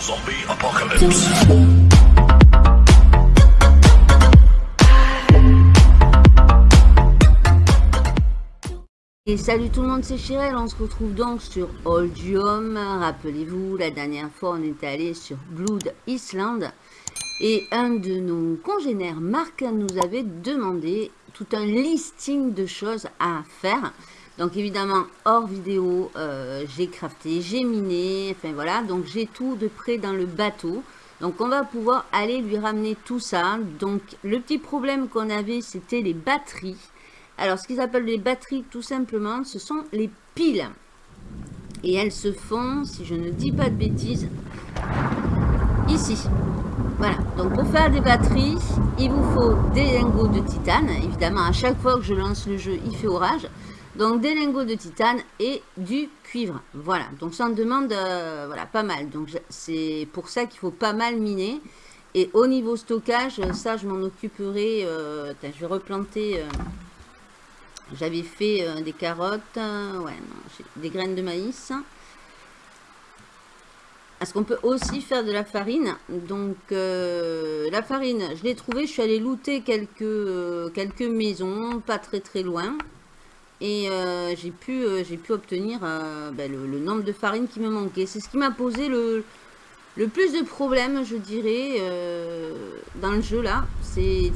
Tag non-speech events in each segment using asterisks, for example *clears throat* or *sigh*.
Zombie Apocalypse. Et salut tout le monde, c'est Chirel, on se retrouve donc sur Oldium. Rappelez-vous, la dernière fois on est allé sur Blood Island et un de nos congénères, Marc, nous avait demandé tout un listing de choses à faire. Donc évidemment, hors vidéo, euh, j'ai crafté, j'ai miné, enfin voilà, donc j'ai tout de près dans le bateau. Donc on va pouvoir aller lui ramener tout ça. Donc le petit problème qu'on avait, c'était les batteries. Alors, ce qu'ils appellent les batteries, tout simplement, ce sont les piles. Et elles se font, si je ne dis pas de bêtises, ici. Voilà, donc pour faire des batteries, il vous faut des lingots de titane. Évidemment, à chaque fois que je lance le jeu, il fait orage. Donc des lingots de titane et du cuivre. Voilà, donc ça en demande euh, voilà, pas mal. Donc c'est pour ça qu'il faut pas mal miner. Et au niveau stockage, ça je m'en occuperai. Euh, je vais replanter... Euh, j'avais fait des carottes, ouais, des graines de maïs. Est-ce qu'on peut aussi faire de la farine? Donc, la farine, je l'ai trouvée. Je suis allée looter quelques maisons, pas très très loin. Et j'ai pu, j'ai pu obtenir ben, le, nombre de farine qui me manquait. C'est ce qui m'a posé le, le plus de problèmes, je dirais, dans le jeu là. C'est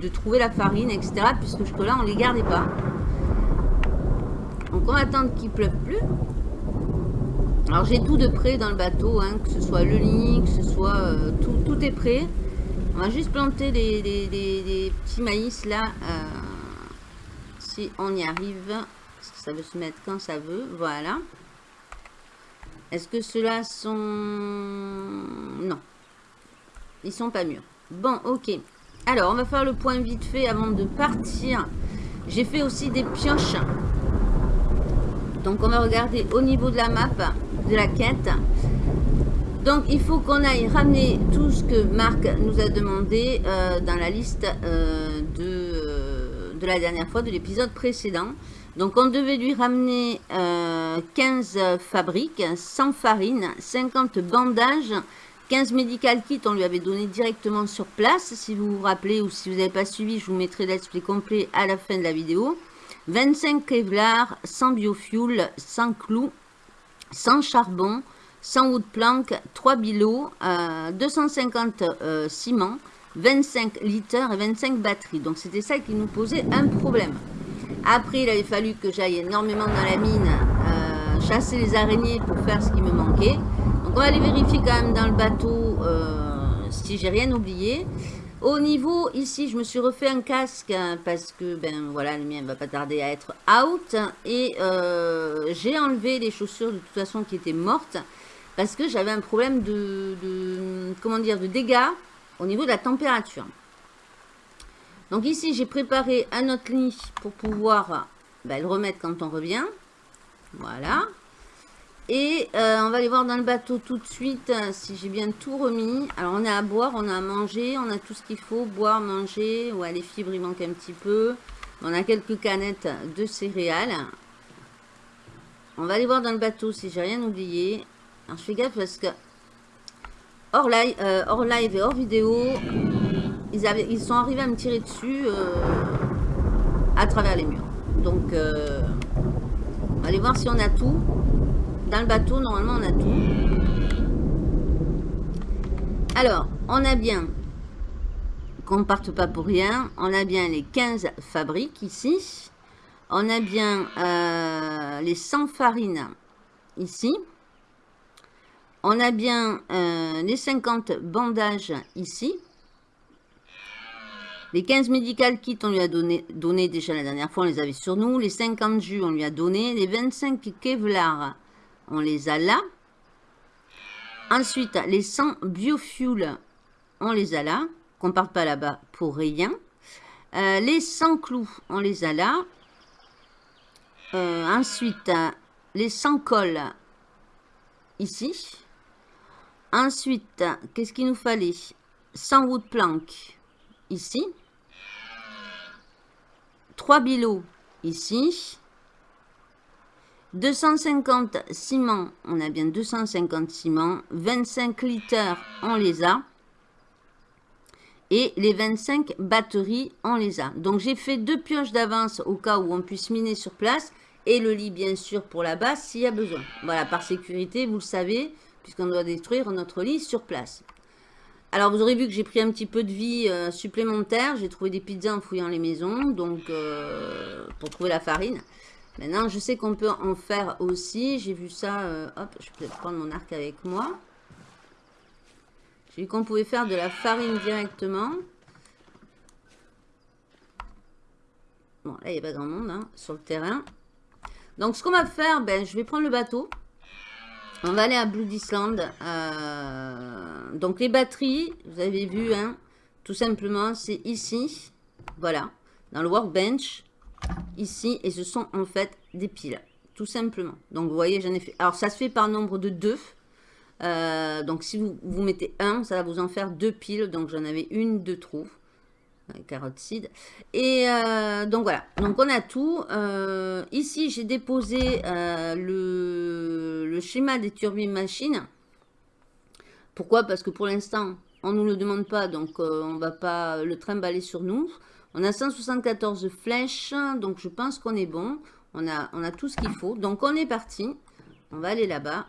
de trouver la farine, etc. Puisque jusque-là, on les gardait pas. Donc on va attendre qu'il pleuve plus. Alors j'ai tout de près dans le bateau, hein, que ce soit le lit, que ce soit euh, tout, tout est prêt. On va juste planter des, petits maïs là, euh, on y arrive. Ça veut se mettre quand ça veut, voilà. Est-ce que ceux-là sont... Non. Ils sont pas mûrs. Bon, ok. Alors, on va faire le point vite fait avant de partir. J'ai fait aussi des pioches donc on va regarder au niveau de la map de la quête. Donc il faut qu'on aille ramener tout ce que Marc nous a demandé euh, dans la liste euh, euh, la dernière fois, de l'épisode précédent. Donc on devait lui ramener 15 fabriques, 100 farines, 50 bandages, 15 medical kits, on lui avait donné directement sur place. Si vous vous rappelez ou si vous n'avez pas suivi, je vous mettrai l'explication complet à la fin de la vidéo. 25 Kevlar, 100 biofuel, 100 clous, 100 charbon, 100 wood plank, 3 bilots, 250 euh, euh, ciment, 25 litres et 25 batteries. Donc c'était ça qui nous posait un problème. Après, il avait fallu que j'aille énormément dans la mine, euh, chasser les araignées pour faire ce qui me manquait. Donc on va aller vérifier quand même dans le bateau si j'ai rien oublié. Au niveau, ici, je me suis refait un casque hein, parce que, ben voilà, le mien va pas tarder à être out. Et euh, j'ai enlevé les chaussures de toute façon qui étaient mortes parce que j'avais un problème de, comment dire, de dégâts au niveau de la température. Donc ici, j'ai préparé un autre lit pour pouvoir ben, le remettre quand on revient. Voilà. Et euh, on va aller voir dans le bateau tout de suite euh, si j'ai bien tout remis. Alors on a à boire, on a à manger, on a tout ce qu'il faut. Boire, manger. Ouais, les fibres, il manque un petit peu. On a quelques canettes de céréales. On va aller voir dans le bateau si j'ai rien oublié. Alors je fais gaffe parce que hors live, euh, hors live et hors vidéo, ils, avaient, ils sont arrivés à me tirer dessus à travers les murs. Donc on va aller voir si on a tout. Dans le bateau, normalement, on a tout. Alors, on a bien, qu'on ne parte pas pour rien, on a bien les 15 fabriques ici. On a bien euh, les 100 farines ici. On a bien euh, les 50 bandages ici. Les 15 médicales kits, on lui a donné, donné déjà la dernière fois, on les avait sur nous. Les 50 jus, on lui a donné. Les 25 Kevlar, on les a là. Ensuite, les 100 biofuel, on les a là. Qu'on parte pas là-bas pour rien. Euh, les 100 clous, on les a là. Euh, ensuite, les 100 cols, ici. Ensuite, qu'est-ce qu'il nous fallait? 100 wood plank, ici. 3 bilots, ici. 250 ciment, on a bien 250 ciment. 25 litres, on les a. Et les 25 batteries, on les a. Donc j'ai fait deux pioches d'avance au cas où on puisse miner sur place. Et le lit, bien sûr, pour la base, s'il y a besoin. Voilà, par sécurité, vous le savez, puisqu'on doit détruire notre lit sur place. Alors, vous aurez vu que j'ai pris un petit peu de vie euh, supplémentaire. J'ai trouvé des pizzas en fouillant les maisons, donc euh, pour trouver la farine. Maintenant, je sais qu'on peut en faire aussi. J'ai vu ça, euh, hop, je vais peut-être prendre mon arc avec moi. J'ai vu qu'on pouvait faire de la farine directement. Bon, là, il n'y a pas grand monde hein, sur le terrain. Donc, ce qu'on va faire, ben, je vais prendre le bateau. On va aller à Blood Island. Euh, donc, les batteries, vous avez vu, hein, tout simplement, c'est ici. Voilà, dans le workbench. Ici, et ce sont en fait des piles. Tout simplement. Donc, vous voyez, j'en ai fait... Alors, ça se fait par nombre de deux. Euh, donc, si vous, vous mettez un, ça va vous en faire deux piles. Donc, j'en avais une de trop. Carotte seed. Et euh, donc, voilà. Donc, on a tout. Euh, ici, j'ai déposé le, le, schéma des turbines machines. Pourquoi? Parce que pour l'instant, on ne nous le demande pas. Donc, on va pas le trimballer sur nous. On a 174 flèches. Donc, je pense qu'on est bon. On a, on a tout ce qu'il faut. Donc, on est parti. On va aller là-bas.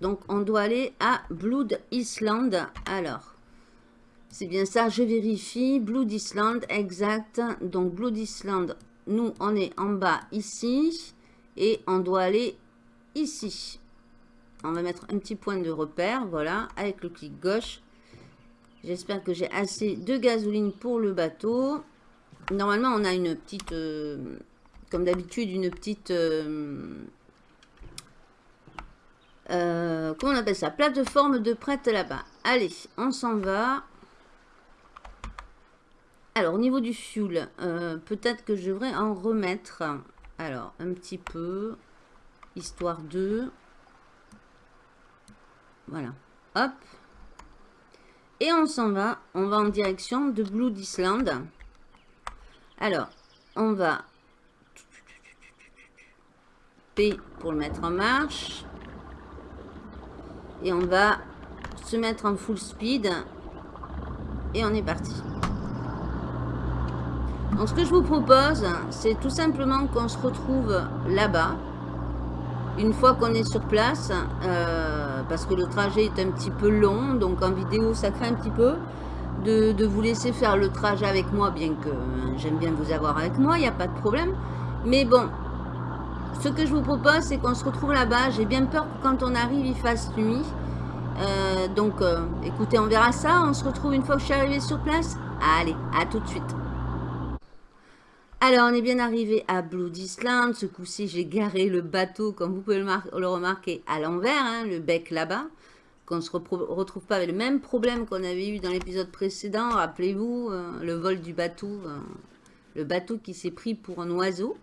Donc, on doit aller à Blood Island. Alors, c'est bien ça, je vérifie. Blood Island, exact. Donc, Blood Island, nous, on est en bas ici. Et on doit aller ici. On va mettre un petit point de repère, voilà, avec le clic gauche. J'espère que j'ai assez de gasoline pour le bateau. Normalement, on a une petite, euh, comme d'habitude, une petite... Euh, euh, comment on appelle ça Plateforme de prête là-bas. Allez, on s'en va. Alors, au niveau du fuel, peut-être que je devrais en remettre. Alors, un petit peu. Histoire de... Voilà. Hop. Et on s'en va. On va en direction de Blood Island. Alors, on va... P pour le mettre en marche. Et on va se mettre en full speed. Et on est parti. Donc ce que je vous propose, c'est tout simplement qu'on se retrouve là-bas. Une fois qu'on est sur place, euh, parce que le trajet est un petit peu long, donc en vidéo ça craint un petit peu, de, vous laisser faire le trajet avec moi, bien que euh, j'aime bien vous avoir avec moi, il n'y a pas de problème. Mais bon, ce que je vous propose, c'est qu'on se retrouve là-bas. J'ai bien peur que quand on arrive, il fasse nuit. Euh, donc, écoutez, on verra ça. On se retrouve une fois que je suis arrivée sur place. Allez, à tout de suite. Alors, on est bien arrivé à Blood Island. Ce coup-ci, j'ai garé le bateau, comme vous pouvez le, remarquer, à l'envers, hein, le bec là-bas. Qu'on ne se retrouve pas avec le même problème qu'on avait eu dans l'épisode précédent. Rappelez-vous, euh, le vol du bateau. Euh, le bateau qui s'est pris pour un oiseau.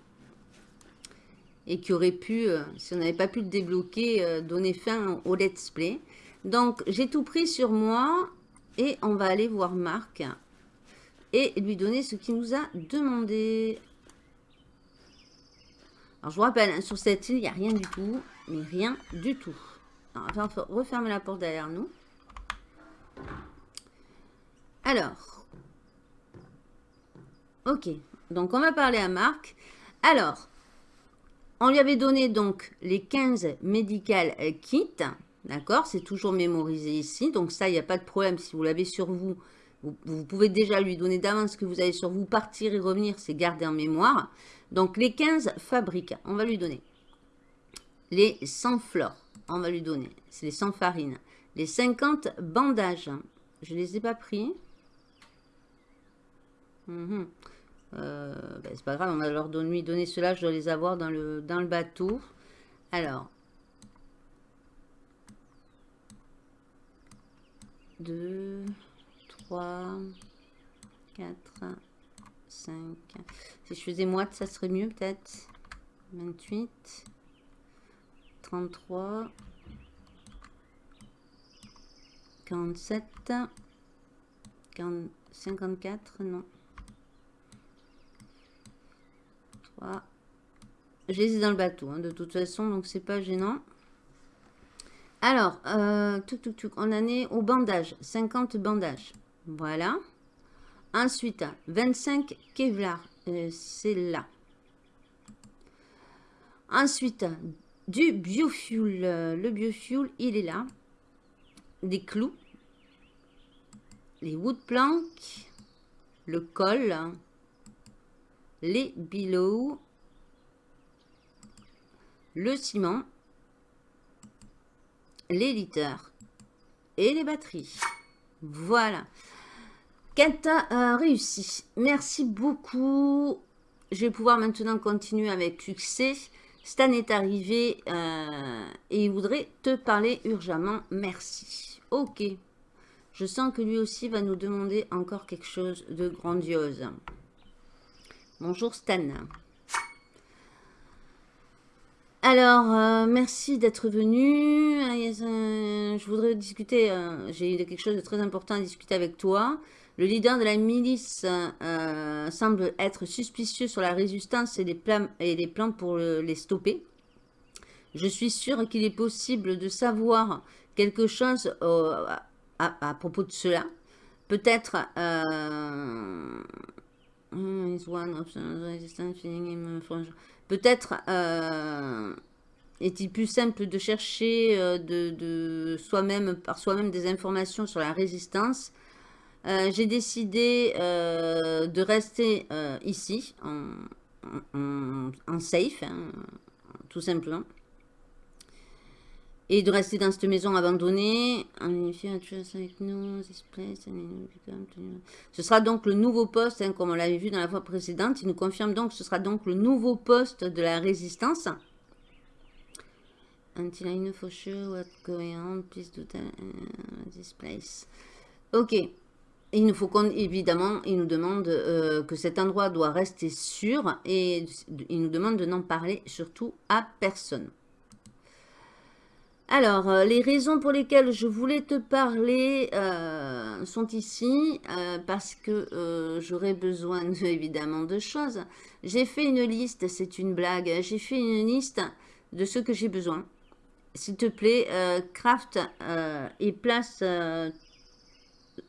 Et qui aurait pu, euh, si on n'avait pas pu le débloquer, donner fin au let's play. Donc, j'ai tout pris sur moi. Et on va aller voir Marc et lui donner ce qu'il nous a demandé. Alors, je vous rappelle, hein, sur cette île, il n'y a rien du tout, mais rien du tout. Alors, on va refermer la porte derrière nous. Alors, ok, donc on va parler à Marc. Alors, on lui avait donné donc les 15 medical kits, d'accord C'est toujours mémorisé ici, donc ça, il n'y a pas de problème si vous l'avez sur vous vous, pouvez déjà lui donner d'avance ce que vous avez sur vous. Partir et revenir, c'est garder en mémoire. Donc, les 15 fabriques, on va lui donner. Les 100 fleurs, on va lui donner. C'est les 100 farines. Les 50 bandages, je ne les ai pas pris. Mhm. Euh, ben, c'est pas grave, on va leur donner, lui donner cela. Je dois les avoir dans le, dans le bateau. Alors, 2, 3, 4, 5. Si je faisais moite, ça serait mieux peut-être. 28, 33, 47, 54, non. 3, Je les dans le bateau, hein, de toute façon, donc c'est pas gênant. Alors, euh, on en est au bandage. 50 bandages. Voilà. Ensuite, 25 Kevlar. Euh, c'est là. Ensuite, du biofuel. Le biofuel, il est là. Des clous. Les wood planks. Le col. Les billows. Le ciment. Les litres. Et les batteries. Voilà. Kata a réussi. Merci beaucoup. Je vais pouvoir maintenant continuer avec succès. Stan est arrivé euh, et il voudrait te parler urgemment. Merci. Ok. Je sens que lui aussi va nous demander encore quelque chose de grandiose. Bonjour Stan. Alors, euh, merci d'être venu. Je voudrais discuter, euh, j'ai quelque chose de très important à discuter avec toi. Le leader de la milice euh, semble être suspicieux sur la résistance et les plans, pour les stopper. Je suis sûr qu'il est possible de savoir quelque chose à, propos de cela. Peut-être... Euh, Peut-être euh, est-il plus simple de chercher par soi-même des informations sur la résistance euh, j'ai décidé euh, de rester euh, ici, en, safe, hein, tout simplement. Et de rester dans cette maison abandonnée. Ce sera donc le nouveau poste, hein, comme on l'avait vu dans la fois précédente. Il nous confirme donc que ce sera donc le nouveau poste de la résistance. Until I know for sure please do this place. Ok. Il nous faut évidemment, il nous demande euh, que cet endroit doit rester sûr et il nous demande de n'en parler surtout à personne. Alors, euh, les raisons pour lesquelles je voulais te parler euh, sont ici, parce que j'aurais besoin *laughs* évidemment de choses. J'ai fait une liste, c'est une blague, j'ai fait une liste de ce que j'ai besoin. S'il te plaît, craft et place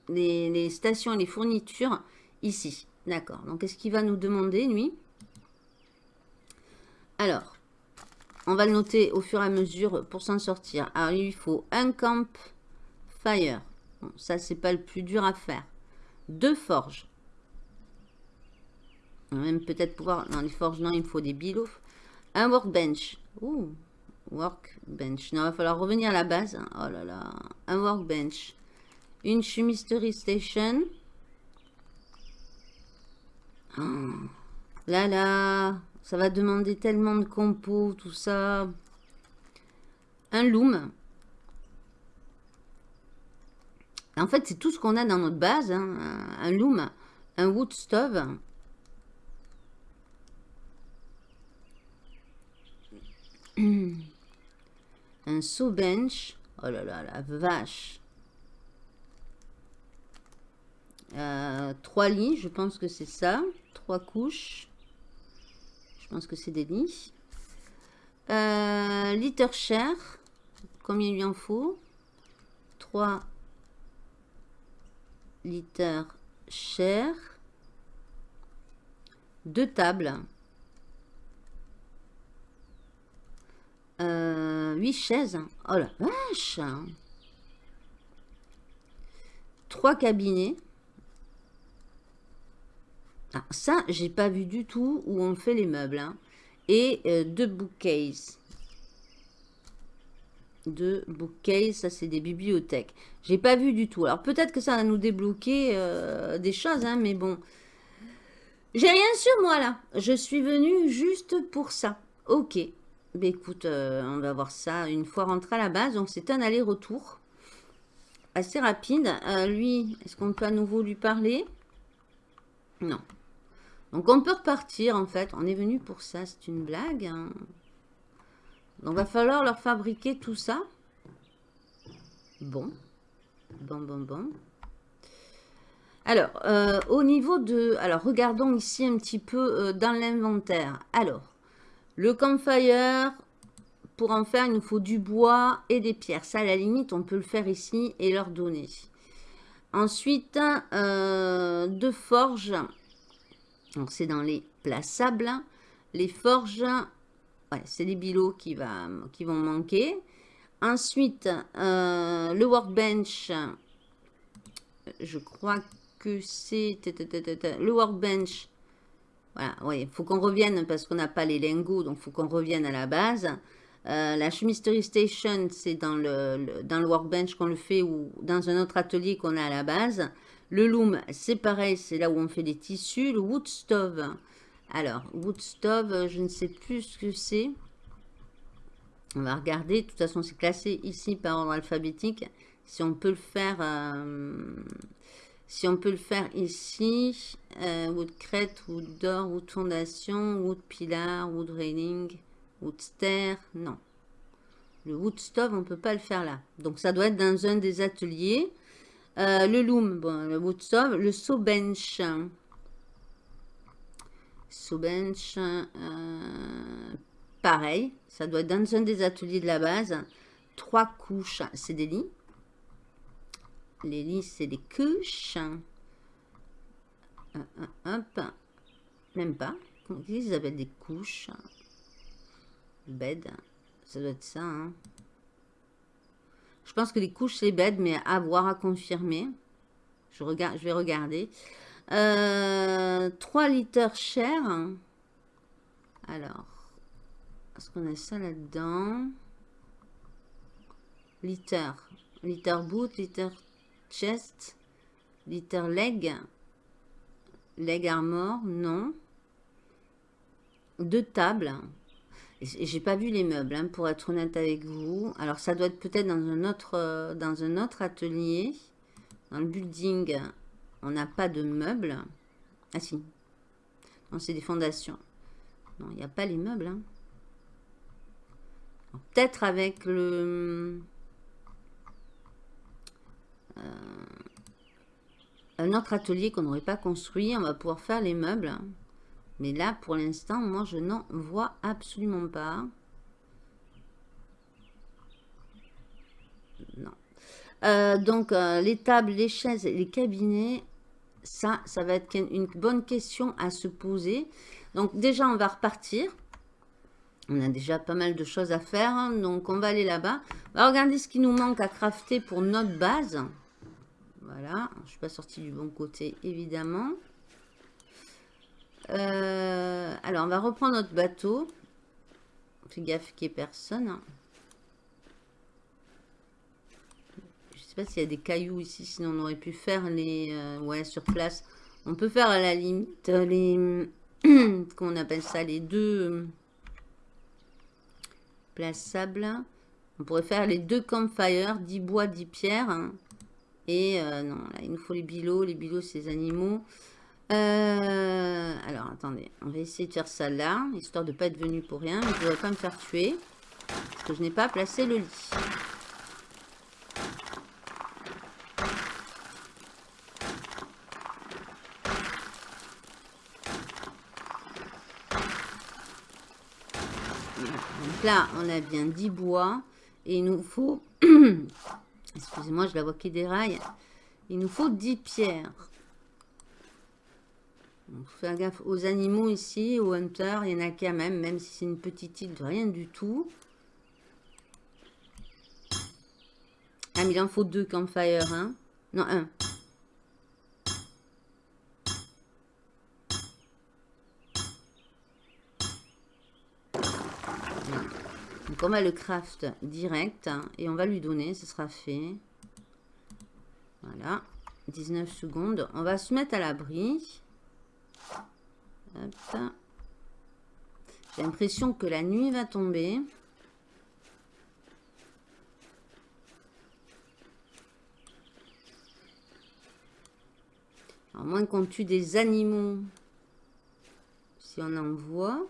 les, stations et les fournitures ici. D'accord. Donc, qu'est-ce qu'il va nous demander, lui? Alors, on va le noter au fur et à mesure pour s'en sortir. Alors, il faut un camp fire. Bon, ça, c'est pas le plus dur à faire. Deux forges. On va même peut-être pouvoir... Dans les forges, non, il faut des. Un workbench. Ouh, workbench. Non, il va falloir revenir à la base. Oh là là. Un workbench. Une chemistery station. Oh, là là, ça va demander tellement de compos, tout ça. Un loom. En fait, c'est tout ce qu'on a dans notre base. Hein. Un loom, un wood stove. *clears throat* Un saw bench. Oh là là, la vache. Euh, trois lits, je pense que c'est ça. Trois couches. Je pense que c'est des lits. Euh, litre cher. Combien il lui en faut 3 litres cher. Deux tables. Euh, 8 chaises. Oh la vache Trois cabinets. Ah, ça, j'ai pas vu du tout où on fait les meubles. Hein. Et euh, deux bookcases. Deux bookcases, ça c'est des bibliothèques. J'ai pas vu du tout. Alors peut-être que ça va nous débloquer euh, des choses, hein, mais bon. J'ai rien sur moi là. Je suis venue juste pour ça. Ok. Ben écoute, euh, on va voir ça une fois rentré à la base. Donc c'est un aller-retour assez rapide. lui, est-ce qu'on peut à nouveau lui parler? Non. Donc on peut repartir en fait. On est venu pour ça. C'est une blague. Hein. Donc va falloir leur fabriquer tout ça. Bon. Bon, bon, bon. Alors, euh, au niveau de... Alors, regardons ici un petit peu euh, dans l'inventaire. Alors, Le campfire, pour en faire, il nous faut du bois et des pierres. Ça, à la limite, on peut le faire ici et leur donner. Ensuite, euh, deux forges. C'est dans les plaçables. Les forges, ouais, c'est les bilots qui, va, qui vont manquer. Ensuite, euh, le workbench. Je crois que c'est le workbench. Voilà, il faut qu'on revienne parce qu'on n'a pas les lingots, donc il faut qu'on revienne à la base. Euh, la chemistery station, c'est dans le, dans le workbench qu'on le fait ou dans un autre atelier qu'on a à la base. Le loom, c'est pareil, c'est là où on fait des tissus. Le wood stove, alors, wood stove, je ne sais plus ce que c'est. On va regarder. De toute façon, c'est classé ici par ordre alphabétique. Si on peut le faire, euh, ici, euh, wood crête, wood door, wood fondation, wood pilar, wood railing, wood stair, non. Le wood stove, on ne peut pas le faire là. Donc, ça doit être dans un des ateliers. Euh, le loom, bon, le wood stove, le saw bench. Saw bench, pareil, ça doit être dans un des ateliers de la base. Trois couches, c'est des lits. Les lits, c'est des couches. Même pas. Ils appellent des couches? Bed, ça doit être ça. Hein. Je pense que les couches, c'est bed, mais à voir, à confirmer. Je, regarde, je vais regarder. 3 euh, litres cher. Alors, est-ce qu'on a ça là-dedans? Litter. Litter boot, litter chest, litter leg. Leg armor, non. Deux tables. J'ai pas vu les meubles, hein, pour être honnête avec vous. Alors, ça doit être peut-être dans, un autre, euh, dans un autre atelier. Dans le building, on n'a pas de meubles. Ah si. C'est des fondations. Non, il n'y a pas les meubles. Hein. Peut-être avec le... Euh, un autre atelier qu'on n'aurait pas construit, on va pouvoir faire les meubles. Mais là, pour l'instant, moi, je n'en vois absolument pas. Non. Euh, donc, euh, les tables, les chaises les cabinets, ça, ça va être une bonne question à se poser. Donc, déjà, on va repartir. On a déjà pas mal de choses à faire, hein, donc on va aller là-bas. On va regarder ce qui nous manque à crafter pour notre base. Voilà, je ne suis pas sortie du bon côté, évidemment. Euh, alors, on va reprendre notre bateau. Fais gaffe qu'il n'y ait personne. Je ne sais pas s'il y a des cailloux ici, sinon on aurait pu faire les... Euh, ouais, sur place. On peut faire à la limite les... *clears throat* Comment on appelle ça Les deux plaçable. On pourrait faire les deux campfires, 10 bois, 10 pierres. Et euh, non, là, il nous faut les bilots. Les bilots, ces animaux. Euh, alors, attendez. On va essayer de faire ça là, histoire de ne pas être venu pour rien. Mais je ne voudrais pas me faire tuer. Parce que je n'ai pas placé le lit. là, on a bien 10 bois. Et il nous faut... *clears throat* Excusez-moi, je la vois qui déraille. Il nous faut 10 pierres. Donc, faire gaffe aux animaux ici, aux hunters. Il y en a quand même, même si c'est une petite île de rien du tout. Ah, mais il en faut deux campfires, hein. Non, un. Donc on va le craft direct et on va lui donner, ce sera fait. Voilà, 19 secondes. On va se mettre à l'abri. J'ai l'impression que la nuit va tomber. À moins qu'on tue des animaux. Si on en voit.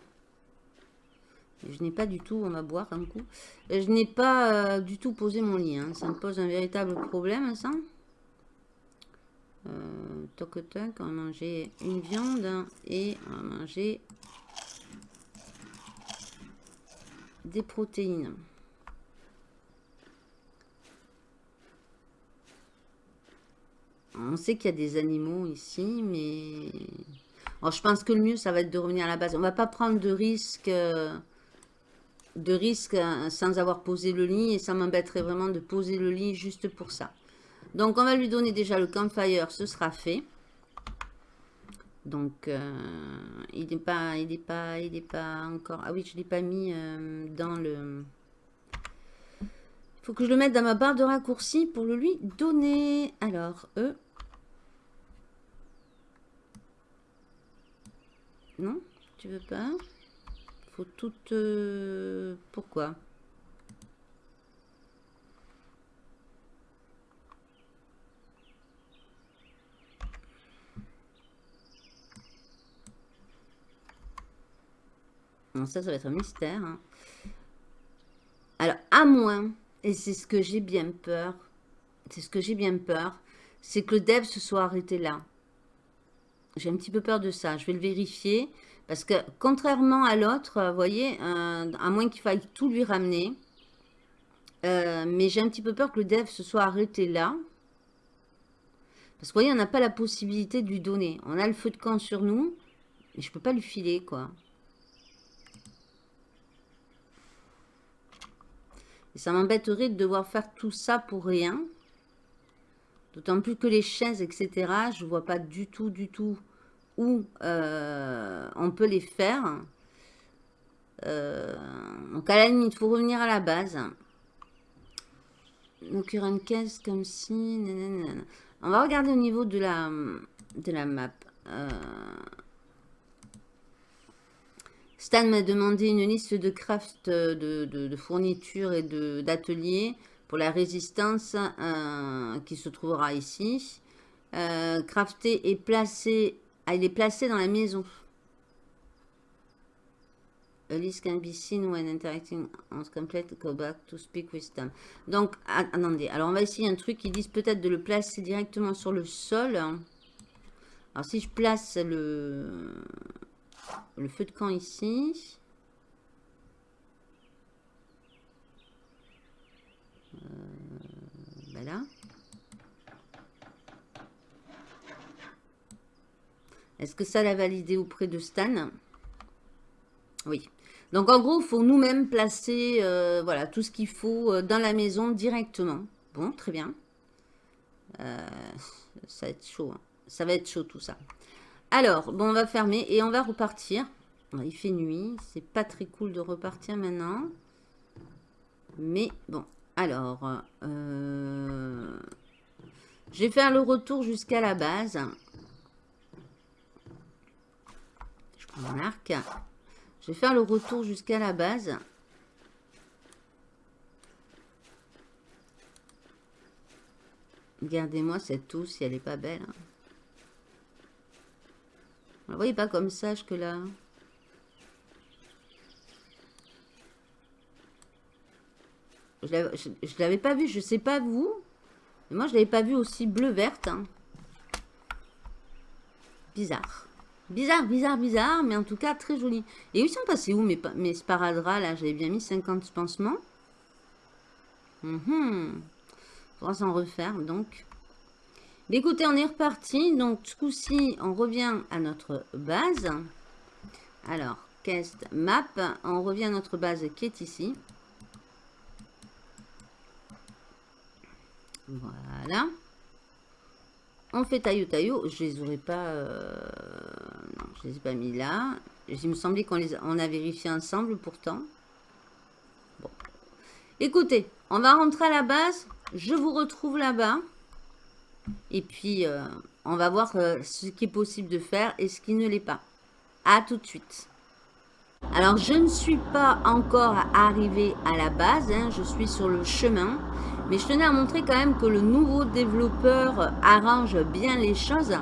Je n'ai pas du tout, on va boire un coup. Je n'ai pas euh, du tout posé mon lit. Hein. Ça me pose un véritable problème, ça. Toc toc, on une viande et on va manger des protéines. On sait qu'il y a des animaux ici, mais... je pense que le mieux, ça va être de revenir à la base. On va pas prendre de risque, euh, de risque sans avoir posé le lit. Et ça m'embêterait vraiment de poser le lit juste pour ça. Donc, on va lui donner déjà le campfire. Ce sera fait. Donc, euh, il n'est pas, il est pas, il est pas encore... Ah oui, je ne l'ai pas mis euh, dans le... Il faut que je le mette dans ma barre de raccourci pour le lui donner. Alors, eux... Non Tu veux pas? Faut tout... Euh, pourquoi? Ça, ça va être un mystère. Hein. Alors, à moins, et c'est ce que j'ai bien peur, c'est ce que j'ai bien peur, c'est que le dev se soit arrêté là. J'ai un petit peu peur de ça. Je vais le vérifier. Parce que, contrairement à l'autre, voyez, euh, à moins qu'il faille tout lui ramener. Euh, mais j'ai un petit peu peur que le dev se soit arrêté là. Parce que, vous voyez, on n'a pas la possibilité de lui donner. On a le feu de camp sur nous. Mais je peux pas lui filer, quoi. Ça m'embêterait de devoir faire tout ça pour rien. D'autant plus que les chaises, etc., je ne vois pas du tout, du tout où euh, on peut les faire. Euh, donc à la limite, il faut revenir à la base. Donc il y aura une caisse comme si... On va regarder au niveau de la, de la map. Euh, Stan m'a demandé une liste de craft de, fournitures et d'ateliers pour la résistance qui se trouvera ici. crafté et placé ah, il est placé dans la maison. A can be seen when interacting on complete. Go back to speak with them. Donc, attendez. Alors, on va essayer un truc qui disent peut-être de le placer directement sur le sol. Alors, si je place le, le feu de camp ici. Euh, là. Est-ce que ça l'a validé auprès de Stan? Oui. Donc en gros, il faut nous-mêmes placer euh, voilà, tout ce qu'il faut euh, dans la maison directement. Bon, très bien. Ça va être chaud. Hein. Ça va être chaud tout ça. Alors, bon, on va fermer et on va repartir. Il fait nuit. C'est pas très cool de repartir maintenant. Mais bon, alors... je vais faire le retour jusqu'à la base. mon arc. Je vais faire le retour jusqu'à la base. Regardez-moi cette eau si elle n'est pas belle. Hein. Vous voyez pas comme ça que là. Je ne l'avais pas vu, je sais pas vous. Mais moi, je l'avais pas vu aussi bleu-verte. Hein. Bizarre. Bizarre, bizarre, bizarre, mais en tout cas très joli. Et ils sont passés où mes, mes là? J'avais bien mis 50 pansements. Mhm. On va s'en refaire donc. Écoutez, on est reparti. Donc ce coup-ci, on revient à notre base. Alors, cast map? On revient à notre base qui est ici. Voilà. On fait taillot taillot. Je les aurais pas... Euh, non, je les ai pas mis là. Il me semblait qu'on les on a vérifié ensemble pourtant. Bon. Écoutez, on va rentrer à la base. Je vous retrouve là-bas. Et puis, euh, on va voir euh, ce qui est possible de faire et ce qui ne l'est pas. À tout de suite. Alors, je ne suis pas encore arrivée à la base. Hein. je suis sur le chemin. Mais je tenais à montrer quand même que le nouveau développeur arrange bien les choses.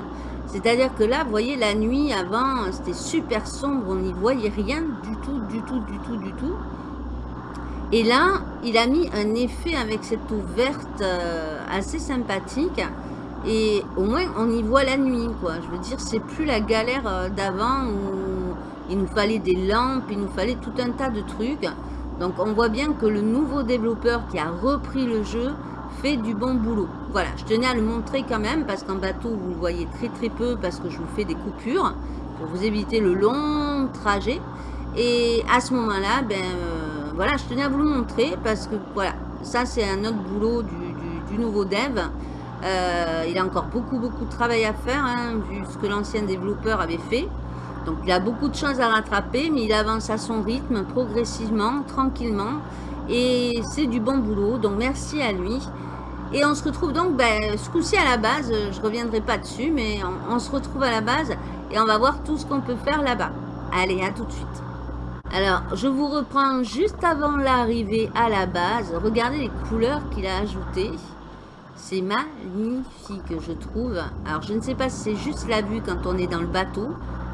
C'est-à-dire que là, vous voyez, la nuit, avant, c'était super sombre, on n'y voyait rien du tout, du tout, du tout, du tout. Et là, il a mis un effet avec cette eau euh, assez sympathique. Et au moins, on y voit la nuit, quoi. Je veux dire, c'est plus la galère euh, d'avant où il nous fallait des lampes, il nous fallait tout un tas de trucs. Donc on voit bien que le nouveau développeur qui a repris le jeu fait du bon boulot. Voilà, je tenais à le montrer quand même parce qu'en bateau vous le voyez très très peu parce que je vous fais des coupures pour vous éviter le long trajet. Et à ce moment-là, ben euh, voilà, je tenais à vous le montrer parce que voilà, ça c'est un autre boulot du, nouveau dev. Euh, il a encore beaucoup beaucoup de travail à faire hein, vu ce que l'ancien développeur avait fait. Donc il a beaucoup de choses à rattraper, mais il avance à son rythme, progressivement, tranquillement. Et c'est du bon boulot, donc merci à lui. Et on se retrouve donc, ben, ce coup-ci à la base, je ne reviendrai pas dessus, mais on, se retrouve à la base et on va voir tout ce qu'on peut faire là-bas. Allez, à tout de suite. Alors, je vous reprends juste avant l'arrivée à la base. Regardez les couleurs qu'il a ajoutées. C'est magnifique, je trouve. Alors, je ne sais pas si c'est juste la vue quand on est dans le bateau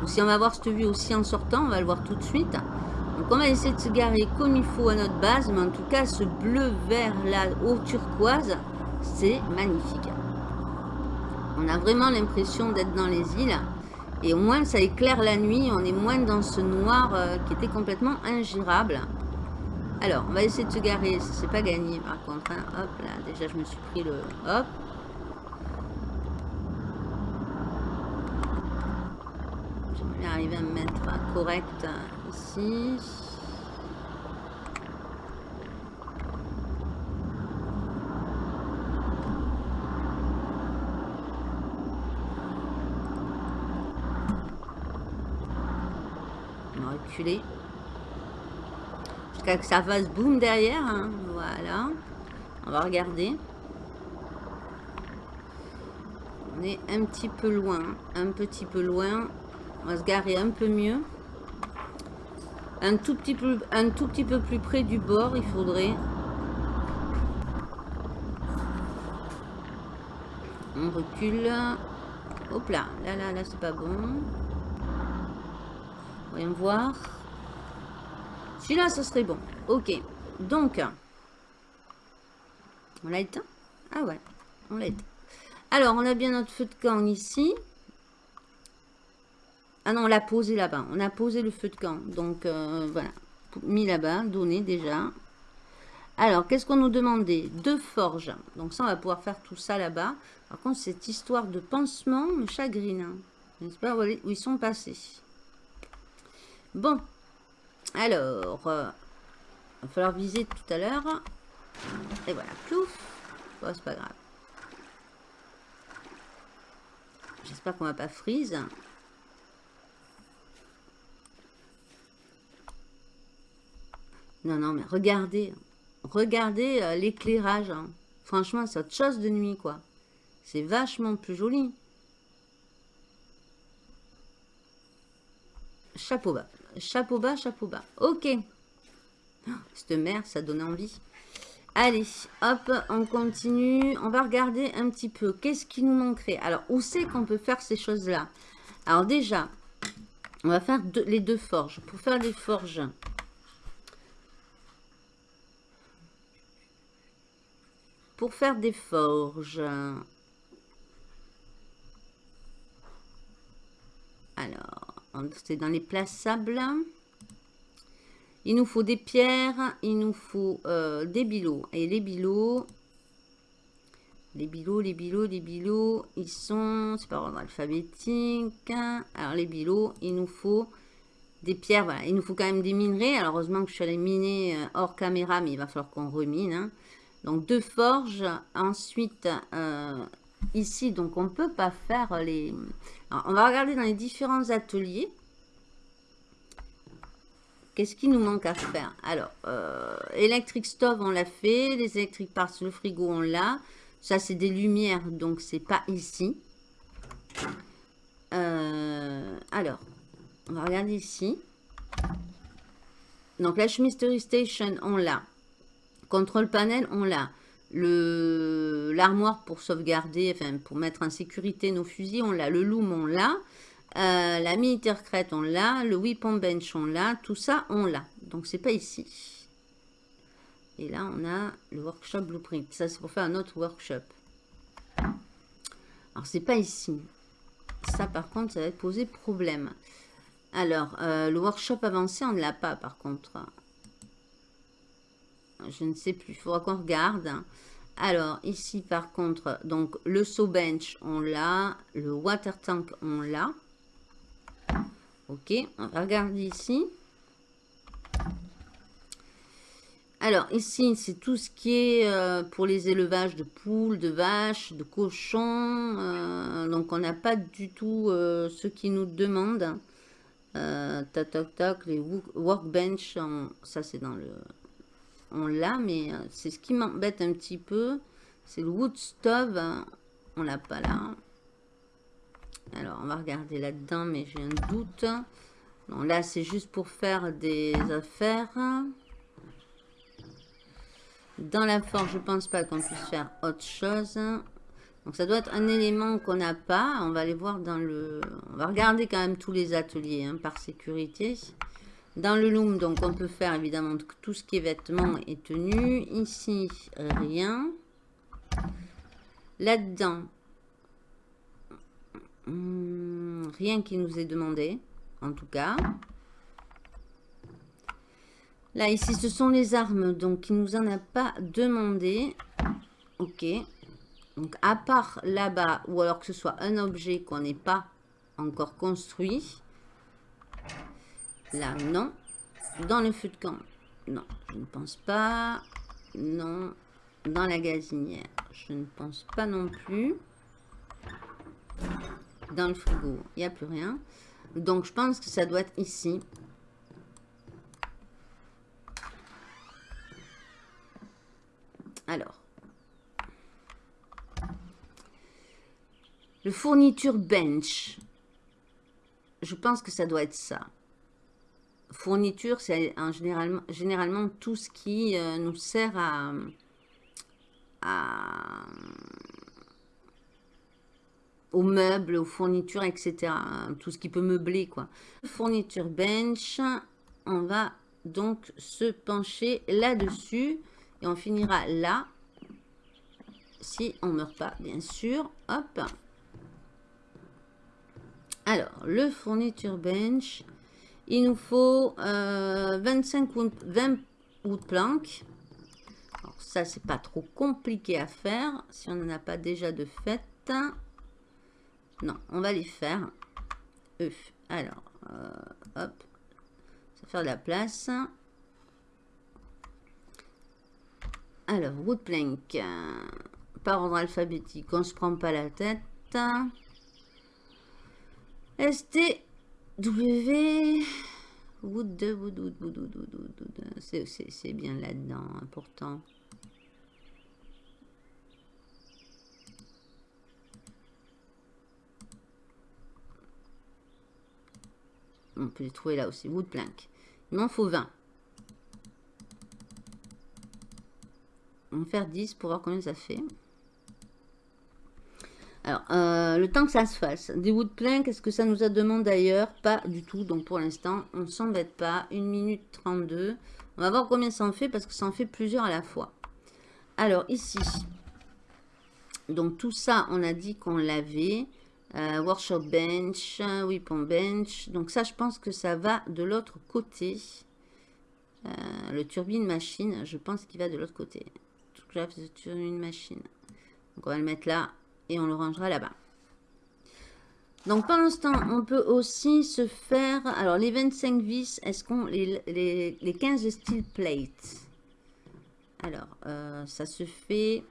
si on va voir cette vue aussi en sortant, on va le voir tout de suite. Donc on va essayer de se garer comme il faut à notre base, mais en tout cas ce bleu vert là au turquoise, c'est magnifique. On a vraiment l'impression d'être dans les îles. Et au moins ça éclaire la nuit, on est moins dans ce noir euh, qui était complètement ingérable. Alors, on va essayer de se garer, c'est pas gagné par contre. Hein. Hop là, déjà je me suis pris le... Hop, arriver à me mettre correct ici. On va reculer. Jusqu'à que ça fasse boum derrière. Hein. Voilà. On va regarder. On est un petit peu loin. Un petit peu loin. On va se garer un peu mieux. Un tout petit peu, un tout petit peu plus près du bord, il faudrait. On recule. Hop là, là, là, là, c'est pas bon. Voyons voir. Celui-là, ce serait bon. Ok. Donc, on l'a éteint? Ah ouais, on l'a éteint. Alors, on a bien notre feu de camp ici. Ah non, on l'a posé là-bas. On a posé le feu de camp. Donc, euh, voilà. Mis là-bas, donné déjà. Alors, qu'est-ce qu'on nous demandait? Deux forges. Donc ça, on va pouvoir faire tout ça là-bas. Par contre, cette histoire de pansement me chagrine. Je ne sais pas où ils sont passés. Bon. Alors, euh, il va falloir viser tout à l'heure. Et voilà, plouf. Bon, c'est pas grave. J'espère qu'on va pas freeze. Non, non, mais regardez. Regardez euh, l'éclairage. Hein. Franchement, c'est autre chose de nuit, quoi. C'est vachement plus joli. Chapeau bas. Chapeau bas, chapeau bas. Ok. Oh, cette mer, ça donne envie. Allez, hop, on continue. On va regarder un petit peu. Qu'est-ce qui nous manquerait? Alors, où c'est qu'on peut faire ces choses-là? Alors déjà, on va faire les deux forges. Pour faire les forges, pour faire des forges. Alors, c'est dans les plaçables. Il nous faut des pierres, il nous faut euh, des bilots. Et les bilots, les bilots, les bilots, les bilots, ils sont, c'est pas ordre alphabétique. Alors les bilots, il nous faut des pierres, voilà. Il nous faut quand même des minerais. Alors heureusement que je suis allée miner euh, hors caméra, mais il va falloir qu'on remine. Hein. Donc deux forges. Ensuite, euh, ici, donc on ne peut pas faire les... on va regarder dans les différents ateliers. Qu'est-ce qui nous manque à faire? Alors, euh, électrique stove, on l'a fait. Les électriques parts, le frigo, on l'a. Ça, c'est des lumières, donc c'est pas ici. Euh, alors, on va regarder ici. Donc, la chemistery station, on l'a. Contrôle panel, on l'a. L'armoire pour sauvegarder, enfin pour mettre en sécurité nos fusils, on l'a. Le loom, on l'a. Euh, la militaire crête, on l'a. Le weapon bench, on l'a. Tout ça, on l'a. Donc, c'est pas ici. Et là, on a le workshop blueprint. Ça, c'est pour faire un autre workshop. Alors, c'est pas ici. Ça, par contre, ça va poser problème. Alors, euh, le workshop avancé, on ne l'a pas, par contre. Je ne sais plus. Il faudra qu'on regarde. Alors, ici, par contre, donc le saw bench, on l'a. Le water tank, on l'a. Ok, on va regarder ici. Alors, ici, c'est tout ce qui est euh, pour les élevages de poules, de vaches, de cochons. Euh, donc, on n'a pas du tout euh, ce qui nous demandent. tac, tac, tac, les workbench, ça c'est dans le... On l'a, mais c'est ce qui m'embête un petit peu. C'est le wood stove, on l'a pas là. Alors, on va regarder là-dedans, mais j'ai un doute. Non, là, c'est juste pour faire des affaires. Dans la forge, je pense pas qu'on puisse faire autre chose. Donc ça doit être un élément qu'on n'a pas. On va aller voir dans le... On va regarder quand même tous les ateliers hein, par sécurité. Dans le loom, donc on peut faire évidemment tout ce qui est vêtements et tenues. Ici, rien. Là-dedans, hmm, rien qui nous est demandé, en tout cas. Là, ici, ce sont les armes, donc il nous en a pas demandé. Ok. Donc, à part là-bas, ou alors que ce soit un objet qu'on n'ait pas encore construit. Là, non. Dans le feu de camp, non, je ne pense pas. Non. Dans la gazinière, je ne pense pas non plus. Dans le frigo, il n'y a plus rien. Donc, je pense que ça doit être ici. Alors. Le fourniture bench. Je pense que ça doit être ça. Fourniture, c'est généralement, généralement tout ce qui euh, nous sert à, à, aux meubles, aux fournitures, etc. Tout ce qui peut meubler, quoi. Fourniture bench, on va donc se pencher là-dessus. Et on finira là. Si on meurt pas, bien sûr. Hop. Alors, le fourniture bench. Il nous faut 25 ou 20 wood plank. Alors ça, c'est pas trop compliqué à faire. Si on n'en a pas déjà de fait. Non, on va les faire. Euh, alors, euh, hop. Ça va faire de la place. Alors, Woodplank, euh, par ordre alphabétique, on se prend pas la tête. ST, W, Wood, Wood, Wood, Wood, Wood, Wood, c'est bien là-dedans, important. On peut les trouver là aussi, Woodplank. Il m'en faut 20. On va faire 10 pour voir combien ça fait. Alors, euh, le temps que ça se fasse. Des wood pleins, qu'est-ce que ça nous a demandé d'ailleurs Pas du tout. Donc, pour l'instant, on ne s'embête pas. 1 minute 32. On va voir combien ça en fait parce que ça en fait plusieurs à la fois. Alors, ici. Donc, tout ça, on a dit qu'on l'avait. Euh, workshop bench, weapon bench. Donc, ça, je pense que ça va de l'autre côté. Euh, le turbine machine, je pense qu'il va de l'autre côté sur une machine. Donc on va le mettre là et on le rangera là-bas. Donc pendant ce temps, on peut aussi se faire... Alors les 25 vis, est-ce qu'on... Les, les, les, 15 steel plates? Alors, euh, ça se fait...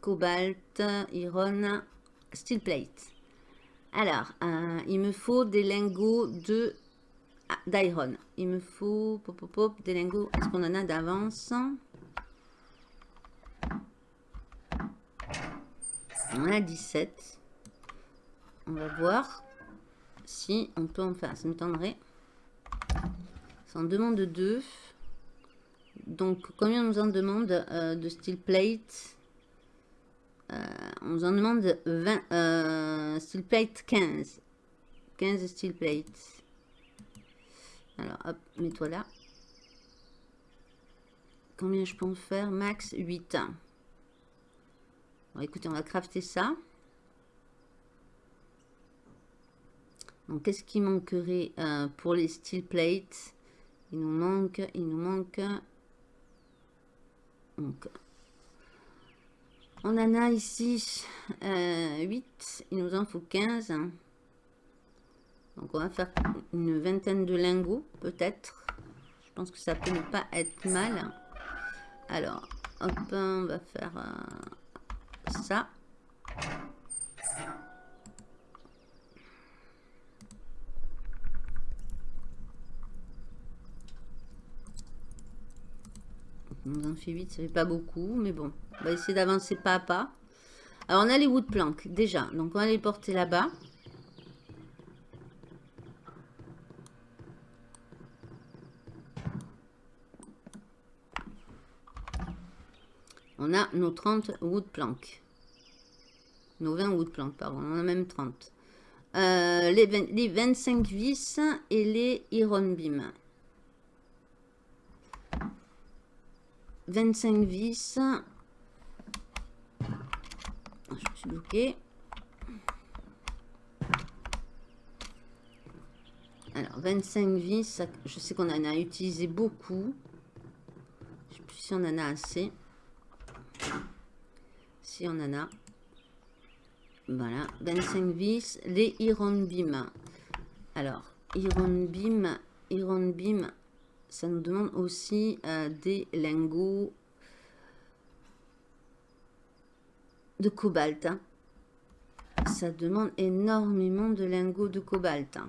Cobalt, iron, steel plate. Alors, euh, il me faut des lingots de ah, d'iron. Il me faut pop, pop, pop, des lingots. Est-ce qu'on en a d'avance? On a 17. On va voir si on peut en faire. Ça m'étonnerait. Ça en demande 2. Donc, combien on nous en demande euh, de steel plate? Euh, On nous en demande 20, euh, steel plate 15. 15 steel plate. Alors, hop, mets-toi là. Combien je peux en faire? Max 8 écoutez, on va crafter ça. Donc, qu'est-ce qui manquerait euh, pour les steel plates? Il nous manque, il nous manque Donc, on en a ici 8. Euh, il nous en faut 15. Donc, on va faire une vingtaine de lingots, peut-être. Je pense que ça peut ne pas être mal. Alors, hop, on va faire euh, ça. On en fait 8, ça fait pas beaucoup, mais bon. On va essayer d'avancer pas à pas. Alors, on a les wood planks, déjà. Donc, on va les porter là-bas. On a nos 30 wood planks. Nos 20 wood planks, pardon. On a même 30. Euh, les, les 25 vis et les iron beam. 25 vis. Ah, je me suis bloqué. Alors, 25 vis, je sais qu'on en a utilisé beaucoup. Je sais plus si on en a assez. On en a. Voilà, 25 vis. Les Iron Beam. Alors, Iron Beam, Iron Beam, ça nous demande aussi euh, des lingots de cobalt. Hein. Ça demande énormément de lingots de cobalt. Hein.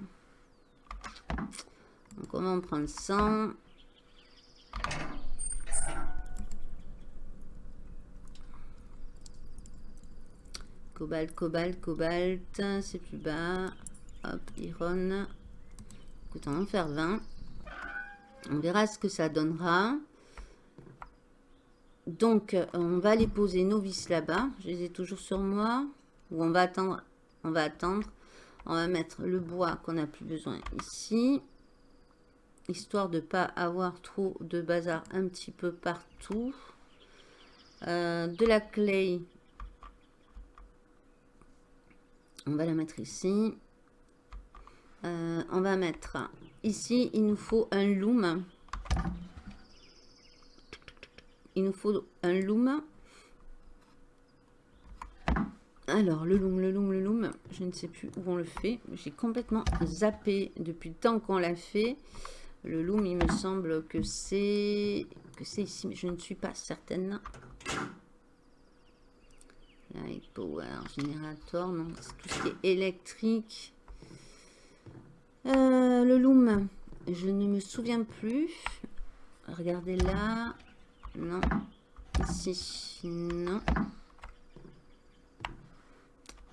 Donc on va en prendre 100. Cobalt, cobalt, cobalt. C'est plus bas. Hop, iron. Écoute, on va en faire 20. On verra ce que ça donnera. Donc, on va les poser nos vis là-bas. Je les ai toujours sur moi. Ou on va attendre. On va attendre. On va mettre le bois qu'on n'a plus besoin ici. Histoire de ne pas avoir trop de bazar un petit peu partout. Euh, de la clay. On va la mettre ici. Euh, on va mettre ici, il nous faut un loom. Il nous faut un loom. Alors, le loom, le loom, le loom, je ne sais plus où on le fait. J'ai complètement zappé depuis le temps qu'on l'a fait. Le loom, il me semble que c'est que c'est ici, mais je ne suis pas certaine. Light power, générateur, non, c'est tout ce qui est électrique. Euh, le loom, je ne me souviens plus. Regardez là. Non. Ici, non.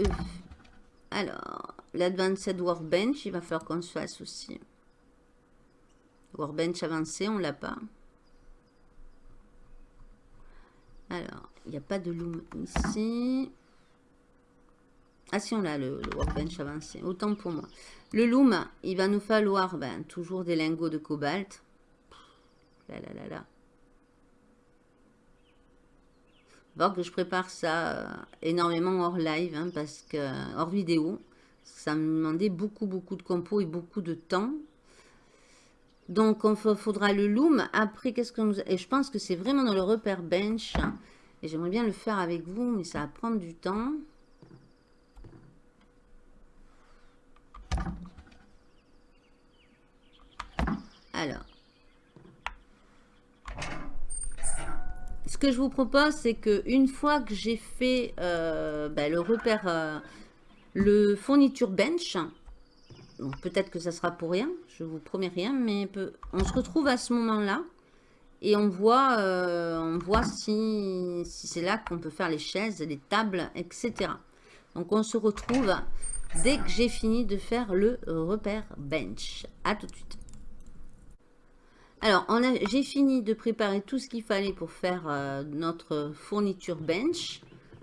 Euh. Alors, l'Advanced Workbench, il va falloir qu'on se fasse aussi. Workbench avancé, on l'a pas. Alors, il n'y a pas de loom ici. Ah si, on a le, workbench avancé. Autant pour moi. Le loom, il va nous falloir ben, toujours des lingots de cobalt. Là, là, là, là. voir que je prépare ça euh, énormément hors live, hein, parce que hors vidéo. Ça me demandait beaucoup, beaucoup de compos et beaucoup de temps. Donc, il faudra le loom. Après, qu'est-ce que nous... Et je pense que c'est vraiment dans le repère bench. Et j'aimerais bien le faire avec vous, mais ça va prendre du temps. Alors. Ce que je vous propose, c'est que une fois que j'ai fait euh, ben, le repère, euh, le fourniture bench, peut-être que ça sera pour rien, je vous promets rien, mais on se retrouve à ce moment-là et on voit, euh, on voit si, si c'est là qu'on peut faire les chaises, les tables, etc. Donc on se retrouve dès que j'ai fini de faire le repère bench. À tout de suite. Alors, j'ai fini de préparer tout ce qu'il fallait pour faire euh, notre fourniture bench.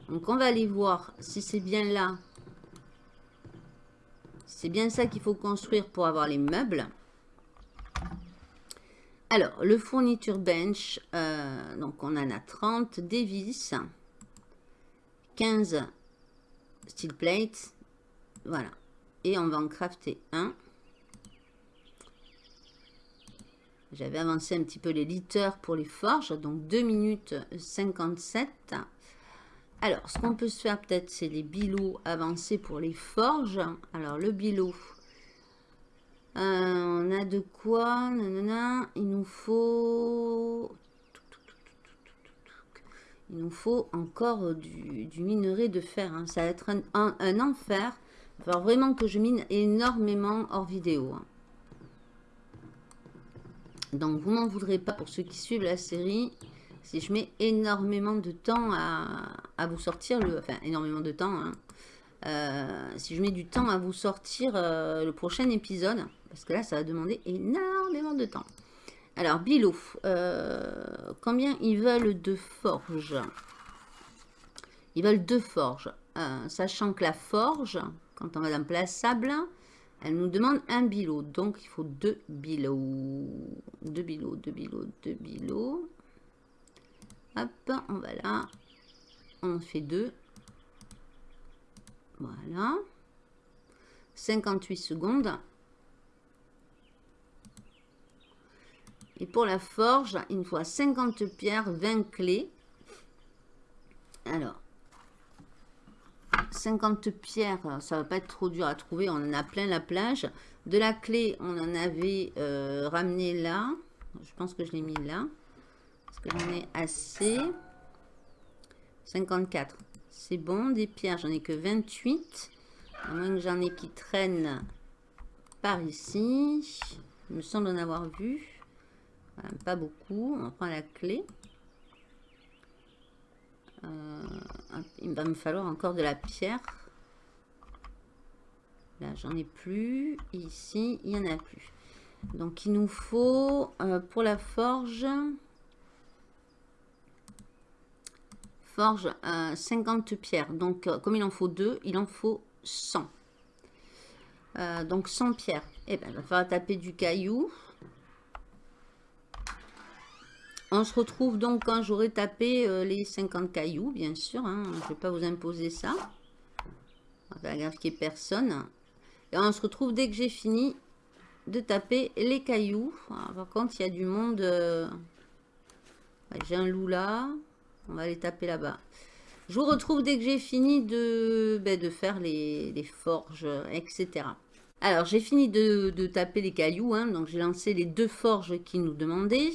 Donc, on va aller voir si c'est bien là. C'est bien ça qu'il faut construire pour avoir les meubles. Alors, le fourniture bench, euh, donc on en a 30, des vis, 15 steel plates, voilà. Et on va en crafter un. j'avais avancé un petit peu les litres pour les forges, donc 2 minutes 57. Alors, ce qu'on peut se faire peut-être, c'est les bilots avancés pour les forges. Alors, le bilot, on a de quoi Il nous faut... Il nous faut encore du, minerai de fer. Hein. Ça va être un, enfer. Il va vraiment que je mine énormément hors vidéo. Hein. Donc, vous m'en voudrez pas pour ceux qui suivent la série. Si je mets énormément de temps à, vous sortir, le, enfin énormément de temps, hein. euh, si je mets du temps à vous sortir euh, le prochain épisode, parce que là ça va demander énormément de temps. Alors Bilo, euh, combien ils veulent de forge Ils veulent deux forges, sachant que la forge, quand on va dans place sable, elle nous demande un bilot, donc il faut deux bilots. Deux bilots, deux bilots, deux bilots. Hop, on va là. On fait deux. Voilà. 58 secondes. Et pour la forge, il nous faut 50 pierres, 20 clés. Alors, 50 pierres, ça va pas être trop dur à trouver. On en a plein la plage. De la clé, on en avait euh, ramené là. Je pense que je l'ai mis là. Est-ce que j'en ai assez 54. C'est bon. Des pierres, j'en ai que 28. À moins que j'en ai qui traînent par ici. Il me semble en avoir vu. Pas beaucoup. On prend la clé. Euh, il va me falloir encore de la pierre. Là, j'en ai plus. Ici, il n'y en a plus. Donc, il nous faut, euh, pour la forge, forge 50 euh, pierres. Donc, comme il en faut deux, il en faut 100. donc, 100 pierres. Et eh ben, il va falloir taper du caillou. On se retrouve donc quand j'aurai tapé euh, les 50 cailloux, bien sûr. Hein. Je ne vais pas vous imposer ça. On va graphiquer personne. Et on se retrouve dès que j'ai fini de taper les cailloux. par contre, il y a du monde. Euh, j'ai un loup là. On va les taper là-bas. Je vous retrouve dès que j'ai fini de, ben, faire les, forges, etc. Alors, j'ai fini de, taper les cailloux. Hein. donc, j'ai lancé les deux forges qui nous demandaient.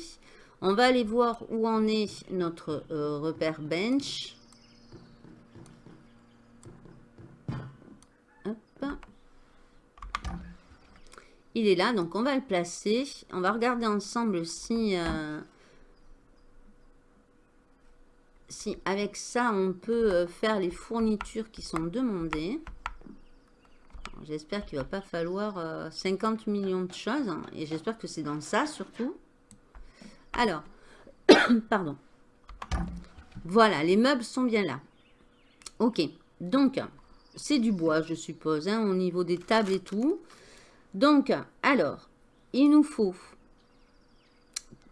On va aller voir où en est notre euh, repère bench. Il est là, donc on va le placer. On va regarder ensemble si, euh, si avec ça, on peut euh, faire les fournitures qui sont demandées. J'espère qu'il va pas falloir 50 millions de choses. Hein, et j'espère que c'est dans ça surtout. Alors, *coughs* pardon. Voilà, les meubles sont bien là. Ok, donc, c'est du bois, je suppose, hein, au niveau des tables et tout. Donc, alors, il nous faut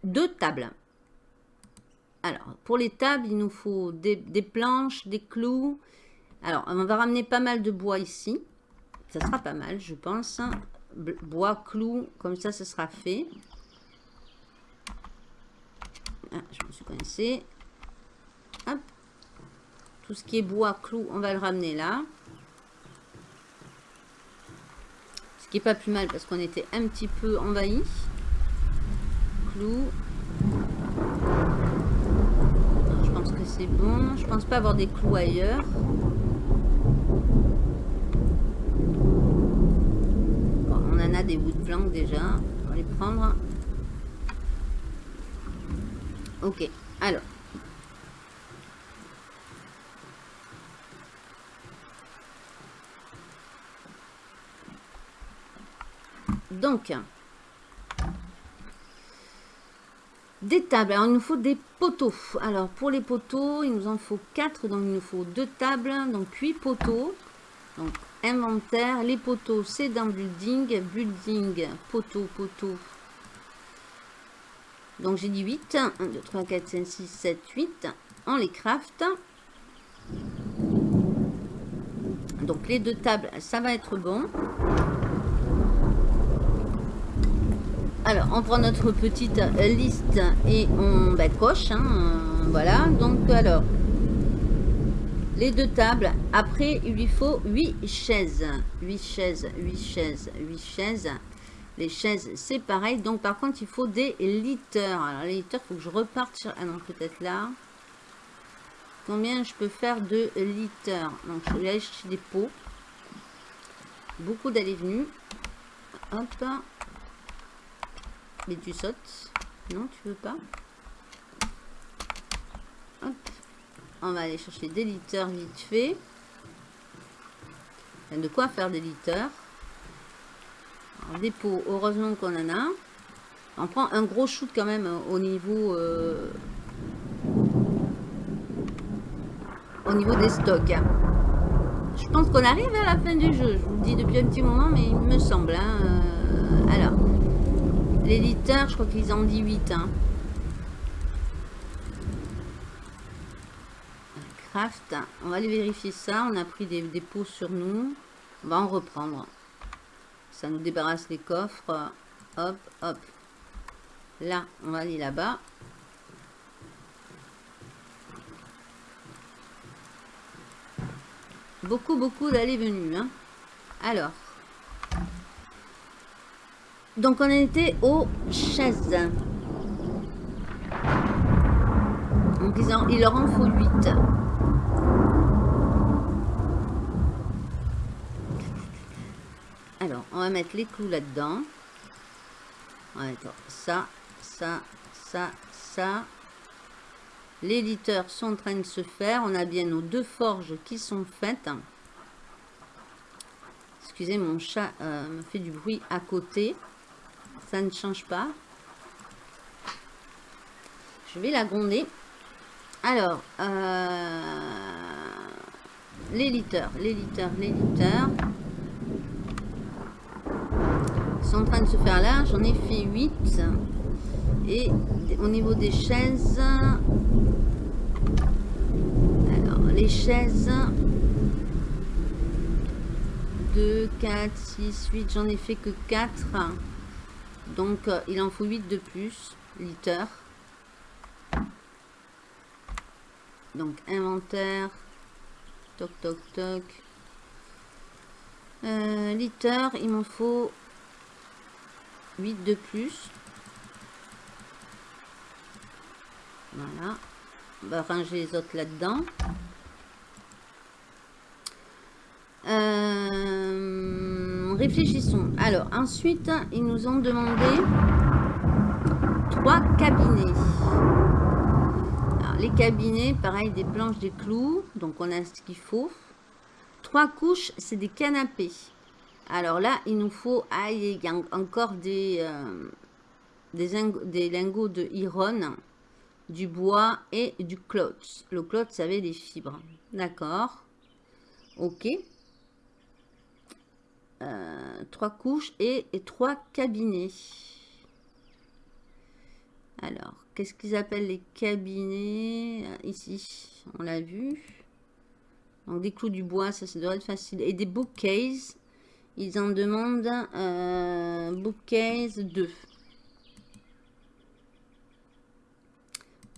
deux tables. Alors, pour les tables, il nous faut des, des, planches, des clous. Alors, on va ramener pas mal de bois ici. Ça sera pas mal, je pense. Bois, clous, comme ça, ce sera fait. Ah, je me suis coincée. Hop. Tout ce qui est bois, clou, on va le ramener là. Ce qui est pas plus mal parce qu'on était un petit peu envahi. Clou. Je pense que c'est bon. Je pense pas avoir des clous ailleurs. on en a des bouts de planque déjà. On va les prendre. Ok, alors. Donc, des tables. Alors, il nous faut des poteaux. Alors, pour les poteaux, il nous en faut 4. Donc, il nous faut deux tables. Donc, 8 poteaux. Donc, inventaire. Les poteaux, c'est dans building. Building, poteau, poteau. Donc j'ai dit 8. 1, 2, 3, 4, 5, 6, 7, 8. On les craft. Donc les deux tables, ça va être bon. Alors, on prend notre petite liste et on bah, coche. Hein, euh, voilà, donc alors, les deux tables. Après, il lui faut 8 chaises. 8 chaises, 8 chaises, 8 chaises. Les chaises, c'est pareil. Donc, par contre, il faut des litters. Alors, les litters, il faut que je reparte sur... Ah non, peut-être là. Combien je peux faire de litters Donc, je vais aller des pots. Beaucoup d'aller-venue. Hop. Mais tu sautes. Non, tu veux pas? Hop. On va aller chercher des litters vite fait. Il de quoi faire des litters. Des pots, heureusement qu'on en a. On prend un gros shoot quand même au niveau... Euh, au niveau des stocks. Je pense qu'on arrive à la fin du jeu. Je vous le dis depuis un petit moment, mais il me semble. Hein. Euh, alors, les litters, je crois qu'ils en dit 8. Hein. Craft. On va aller vérifier ça. On a pris des, des pots sur nous. On va en reprendre. Ça nous débarrasse les coffres. Hop, hop. Là, on va aller là-bas. Beaucoup, beaucoup d'aller-venue. Hein. Alors. Donc, on était aux chaises. Donc, ils il leur en faut 8. On va mettre les clous là-dedans. Ça, ça, ça, ça. Les litters sont en train de se faire. On a bien nos deux forges qui sont faites. Excusez, mon chat euh, me fait du bruit à côté. Ça ne change pas. Je vais la gronder. Alors, euh, les litters, les litters, les litters sont en train de se faire là. J'en ai fait 8. Et au niveau des chaises, les chaises 2, 4, 6, 8, j'en ai fait que 4. Donc, euh, il en faut 8 de plus, litres. Donc, inventaire. Toc, toc, toc. Euh, litre, il m'en faut 8 de plus. Voilà. On va ranger les autres là-dedans. Euh, réfléchissons. Alors, ensuite, ils nous ont demandé trois cabinets. Les cabinets, pareil, des planches, des clous. Donc, on a ce qu'il faut. Trois couches, c'est des canapés. Alors là, il nous faut... Ah, encore des, euh, des, lingots de iron, du bois et du cloth. Le cloth, ça avait des fibres. D'accord. Ok. Euh, trois couches et, trois cabinets. Alors, qu'est-ce qu'ils appellent les cabinets? Euh, Ici, on l'a vu. Donc, des clous du bois, ça, ça devrait être facile. Et des bookcases, ils en demandent euh, bookcase 2.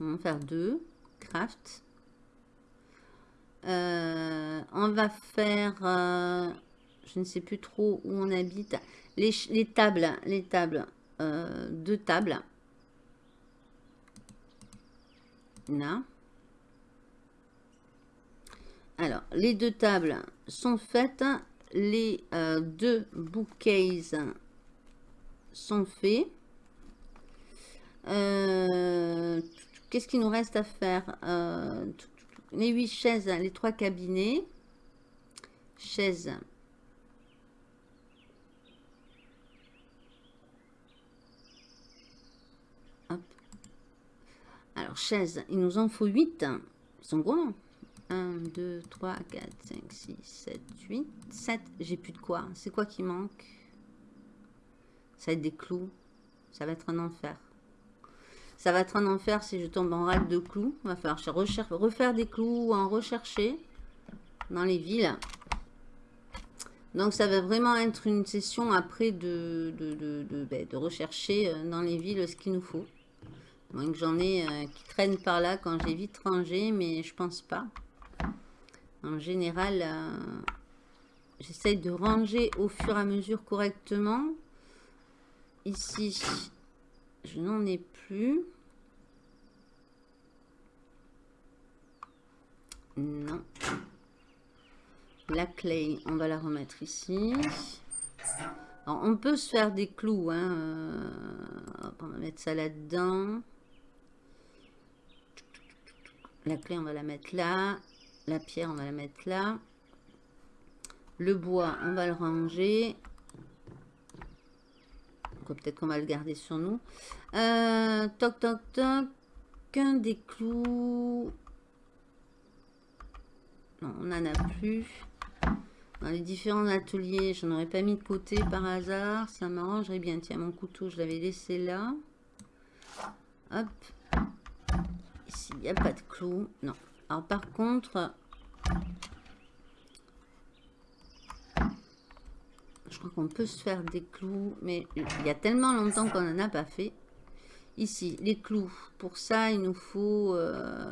On va faire deux. Craft. Euh, on va faire je ne sais plus trop où on habite. Les, tables, les tables, euh, deux tables. Là. Alors, les deux tables sont faites. Les euh, deux bouquets sont faits. Euh, qu'est-ce qu'il nous reste à faire Les huit chaises, les trois cabinets. Chaises Alors, chaises, il nous en faut 8. Ils sont gros. 1, 2, 3, 4, 5, 6, 7, 8, 7. J'ai plus de quoi. C'est quoi qui manque? Ça va être des clous. Ça va être un enfer. Ça va être un enfer si je tombe en rade de clous. Il va falloir refaire des clous ou en rechercher dans les villes. Donc ça va vraiment être une session après de, de, ben, rechercher euh, dans les villes ce qu'il nous faut. Moins que j'en ai euh, qui traînent par là quand j'ai vite rangé, mais je pense pas. En général, euh, j'essaye de ranger au fur et à mesure correctement. Ici, je n'en ai plus. Non. La clé, on va la remettre ici. on peut se faire des clous. Hein. Euh, on va mettre ça là-dedans. La clé, on va la mettre là. La pierre, on va la mettre là. Le bois, on va le ranger. Peut-être qu'on va le garder sur nous. Euh, toc, toc, toc. Qu'un des clous. Non, on n'en a plus. Dans les différents ateliers, je n'aurais pas mis de côté par hasard. Ça m'arrangerait bien. Tiens, mon couteau, je l'avais laissé là. Hop. Ici, il n'y a pas de clous. Non. Alors, par contre... Je crois qu'on peut se faire des clous. Mais il y a tellement longtemps qu'on n'en a pas fait. Ici, les clous. Pour ça, il nous faut... Euh,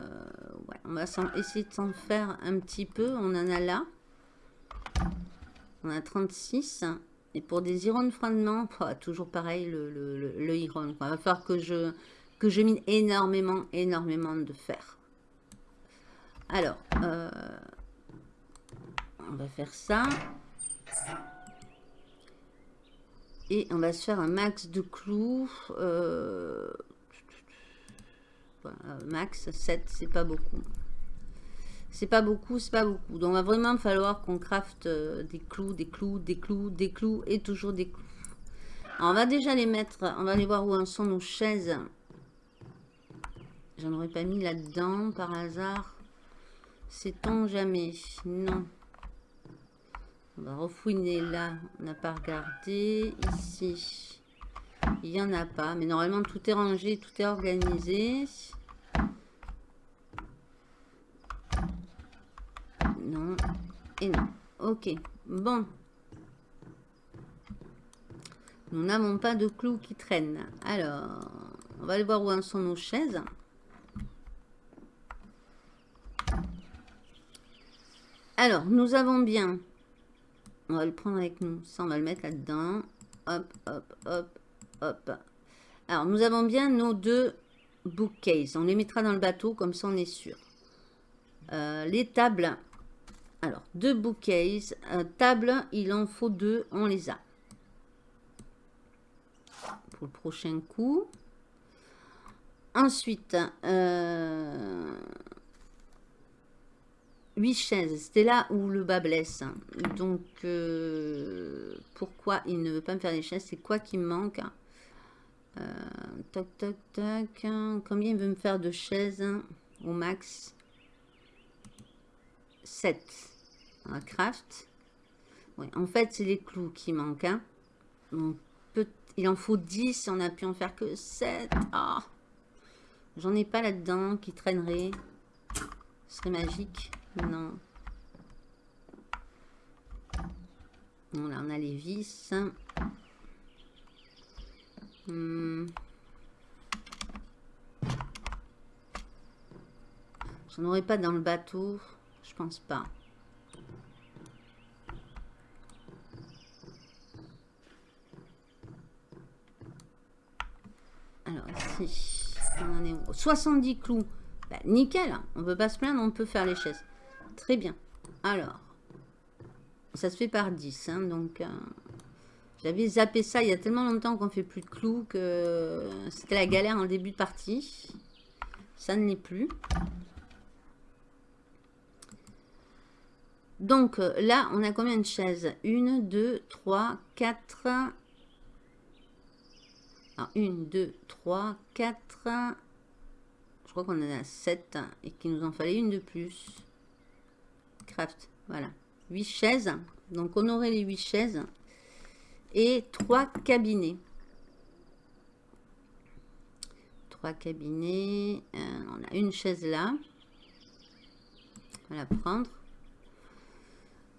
on va essayer de s'en faire un petit peu. On en a là. On a 36. Et pour des irons de froidement, *laughs* toujours pareil, le, le, iron. Il va falloir que je, que je mine énormément, énormément de fer. Alors, euh, on va faire ça. Et on va se faire un max de clous. Euh, max 7, c'est pas beaucoup. C'est pas beaucoup, c'est pas beaucoup. Donc, il va vraiment falloir qu'on crafte euh, des clous, des clous, des clous, des clous et toujours des clous. on va déjà les mettre, on va aller voir où en sont nos chaises. J'en aurais pas mis là-dedans par hasard. Sait-on jamais Non. On va refouiner là. On n'a pas regardé. Ici. Il n'y en a pas. Mais normalement, tout est rangé, tout est organisé. Non. Et non. Ok. Bon. Nous n'avons pas de clous qui traînent. Alors, on va aller voir où en sont nos chaises. Alors, nous avons bien... On va le prendre avec nous. Ça, on va le mettre là-dedans. Hop, hop, hop, hop. Alors, nous avons bien nos deux bookcases. On les mettra dans le bateau, comme ça, on est sûr. Euh, les tables, alors, deux bouquets. Euh, table, il en faut deux. On les a. Pour le prochain coup. Ensuite, euh, 8 chaises. C'était là où le bas blesse. Donc, euh, pourquoi il ne veut pas me faire des chaises? C'est quoi qui me manque? Euh, Toc, toc, toc. Combien il veut me faire de chaises? Au max 7. On craft. en fait, c'est les clous qui manquent. Hein. il en faut 10 on a pu en faire que 7. Ah. J'en ai pas là-dedans qui traînerait. Ce serait magique. Non. là, on a les vis. Hmm. J'en aurais pas dans le bateau. Je pense pas. Alors ici, on en est 70 clous. Bah, nickel, on peut pas se plaindre, on peut faire les chaises. Très bien. Alors, ça se fait par 10. Hein, donc, euh, j'avais zappé ça il y a tellement longtemps qu'on fait plus de clous que c'était la galère en début de partie. Ça ne l'est plus. Donc euh, là, on a combien de chaises? 1, 2, 3, 4. Alors, 1, 2, 3, 4. Je crois qu'on en a 7 et qu'il nous en fallait une de plus. Craft, voilà. 8 chaises. Donc on aurait les 8 chaises. Et 3 cabinets. 3 cabinets. Euh, on a une chaise là. On va la prendre.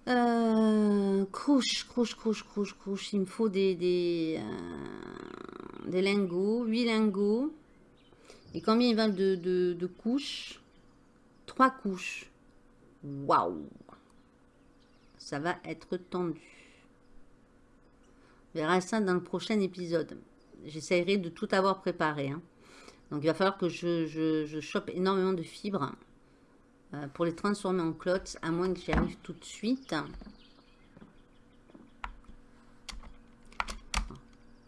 Euh, crouche, crouche, crouche, crouche, crouche. Il me faut des, des, euh, des lingots, 8 lingots. Et combien il va de, de, de couches? 3 couches. Waouh Ça va être tendu. On verra ça dans le prochain épisode. J'essaierai de tout avoir préparé. Hein. Donc il va falloir que je, chope énormément de fibres euh, pour les transformer en clots, à moins que j'y arrive tout de suite.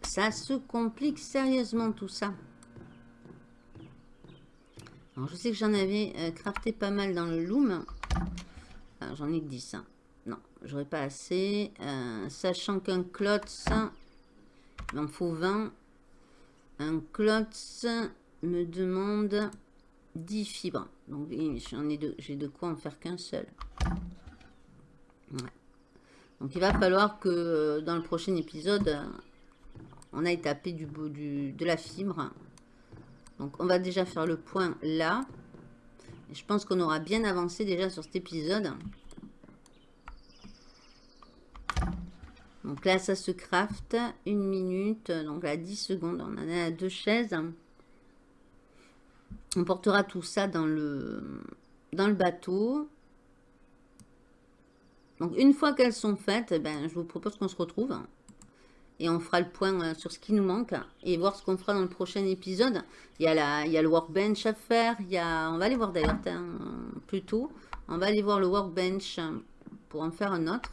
Ça se complique sérieusement tout ça. Je sais que j'en avais euh, crafté pas mal dans le loom. J'en ai que 10. Hein. Non, j'aurais pas assez. Euh, sachant qu'un clots, il m'en faut 20. Un clots me demande 10 fibres. Donc j'en ai j'ai de quoi en faire qu'un seul. Donc il va falloir que dans le prochain épisode, euh, on aille taper du, du, de la fibre. Donc on va déjà faire le point là. Je pense qu'on aura bien avancé déjà sur cet épisode. Donc là, ça se craft. Une minute. Donc là, 10 secondes. On en a deux chaises. On portera tout ça dans le, dans le bateau. Donc une fois qu'elles sont faites, ben, je vous propose qu'on se retrouve. Et on fera le point euh, sur ce qui nous manque. Et voir ce qu'on fera dans le prochain épisode. Il y a, la, il y a le workbench à faire. Il y a, on va aller voir d'ailleurs plus tôt. On va aller voir le workbench pour en faire un autre.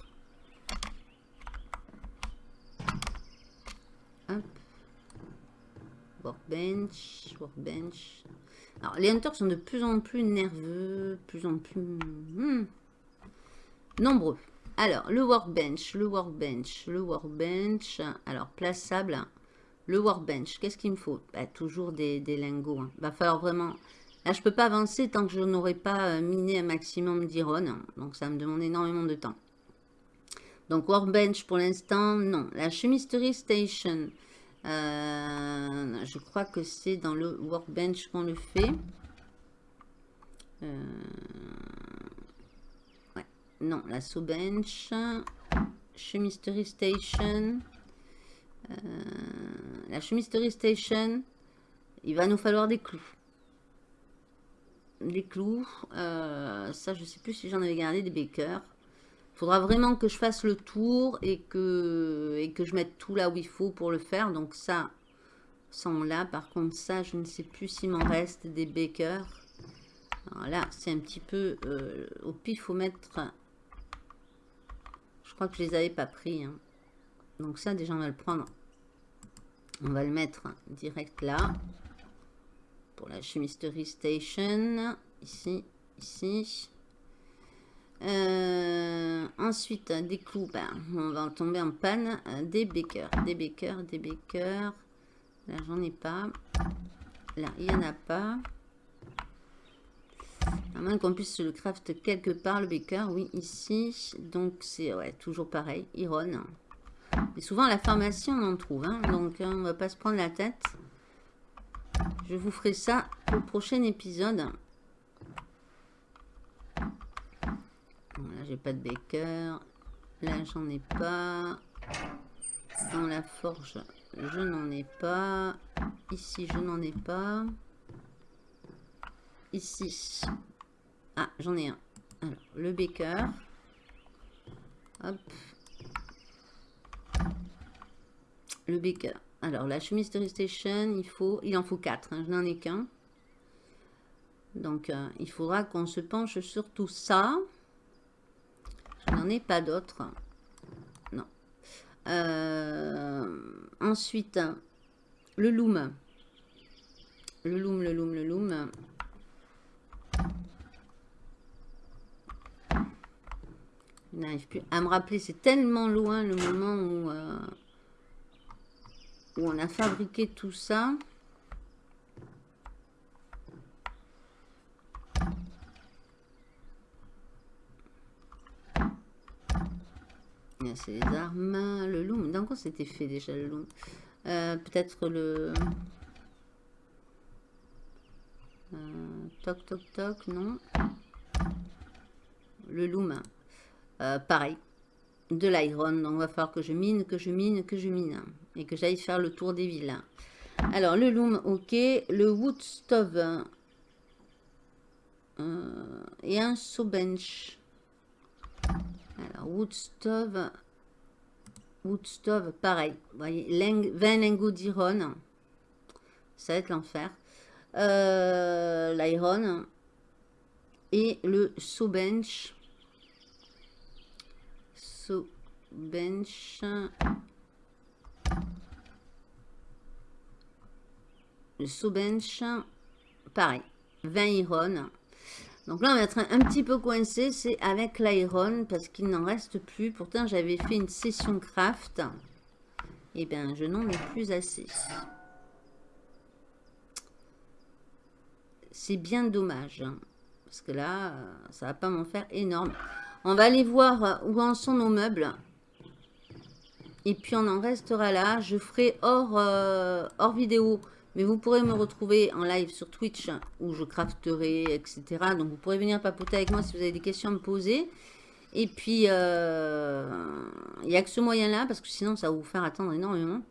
Workbench, workbench. Alors, les hunters sont de plus en plus nerveux, plus en plus hmm, nombreux. Alors, le workbench, le workbench, le workbench. Alors, plaçable. Le workbench, qu'est-ce qu'il me faut? Bah, Toujours des, lingots. Il hein. va falloir vraiment... Là, je peux pas avancer tant que je n'aurai pas euh, miné un maximum d'iron. Donc, ça me demande énormément de temps. Donc, workbench, pour l'instant, non. La chemistery station... Euh, je crois que c'est dans le workbench qu'on le fait. Euh. Non, la bench. Chemistery Station. Euh, la Chemistery Station. Il va nous falloir des clous. Des clous. ça, je sais plus si j'en avais gardé des bakers faudra vraiment que je fasse le tour et que, je mette tout là où il faut pour le faire. Donc ça, sont là. Par contre, ça, je ne sais plus s'il m'en reste des bakers. Alors là, c'est un petit peu... Euh, au pif, faut mettre... Crois que je les avais pas pris. Hein. Donc ça, déjà, on va le prendre. On va le mettre direct là. Pour la chemistery station. Ici, ici. Euh, ensuite, des ben, on va tomber en panne. Euh, des bakers, des bakers, des bakers. Là, j'en ai pas. Là, il n'y en a pas. À moins qu'on puisse le craft quelque part, le baker. Oui, ici. Donc, c'est ouais, toujours pareil. Iron. Et souvent, à la pharmacie, on en trouve. Hein. donc, hein, on va pas se prendre la tête. Je vous ferai ça au prochain épisode. là, j'ai pas de baker. Là, j'en ai pas. Dans la forge, je n'en ai pas. Ici, je n'en ai pas. Ici. Ah, j'en ai un. Alors, le baker. Hop. Le baker. Alors, la chemistery station, il faut, il en faut 4. Hein, je n'en ai qu'un. Donc, euh, il faudra qu'on se penche sur tout ça. Je n'en ai pas d'autres. Non. Euh, ensuite, le loom. Le loom, le loom, le loom. Je n'arrive plus à me rappeler. C'est tellement loin le moment où, euh, où on a fabriqué tout ça. C'est les armes. Le loom. Dans quoi c'était fait déjà le loom? Euh, Peut-être le... Euh, toc toc toc, non. Le loom. pareil, de l'iron. Donc, il va falloir que je mine, que je mine, que je mine. Et que j'aille faire le tour des villes. Alors, le loom, ok. Le wood stove. et un saw bench. Alors, wood stove. Wood stove, pareil. Vous voyez, 20 lingots d'iron. Ça va être l'enfer. Euh, L'iron. Et le saw bench. Bench. Le saw bench. Pareil. 20 iron. Donc là, on va être un, petit peu coincé, c'est avec l'iron, parce qu'il n'en reste plus. Pourtant, j'avais fait une session craft. Et eh bien, je n'en ai plus assez. C'est bien dommage. Hein, parce que là, ça va pas m'en faire énorme. On va aller voir où en sont nos meubles. Et puis, on en restera là. Je ferai hors, euh, vidéo mais vous pourrez me retrouver en live sur Twitch où je crafterai, etc. Donc vous pourrez venir papoter avec moi si vous avez des questions à me poser. Et puis, euh, il n'y a que ce moyen-là parce que sinon ça va vous faire attendre énormément.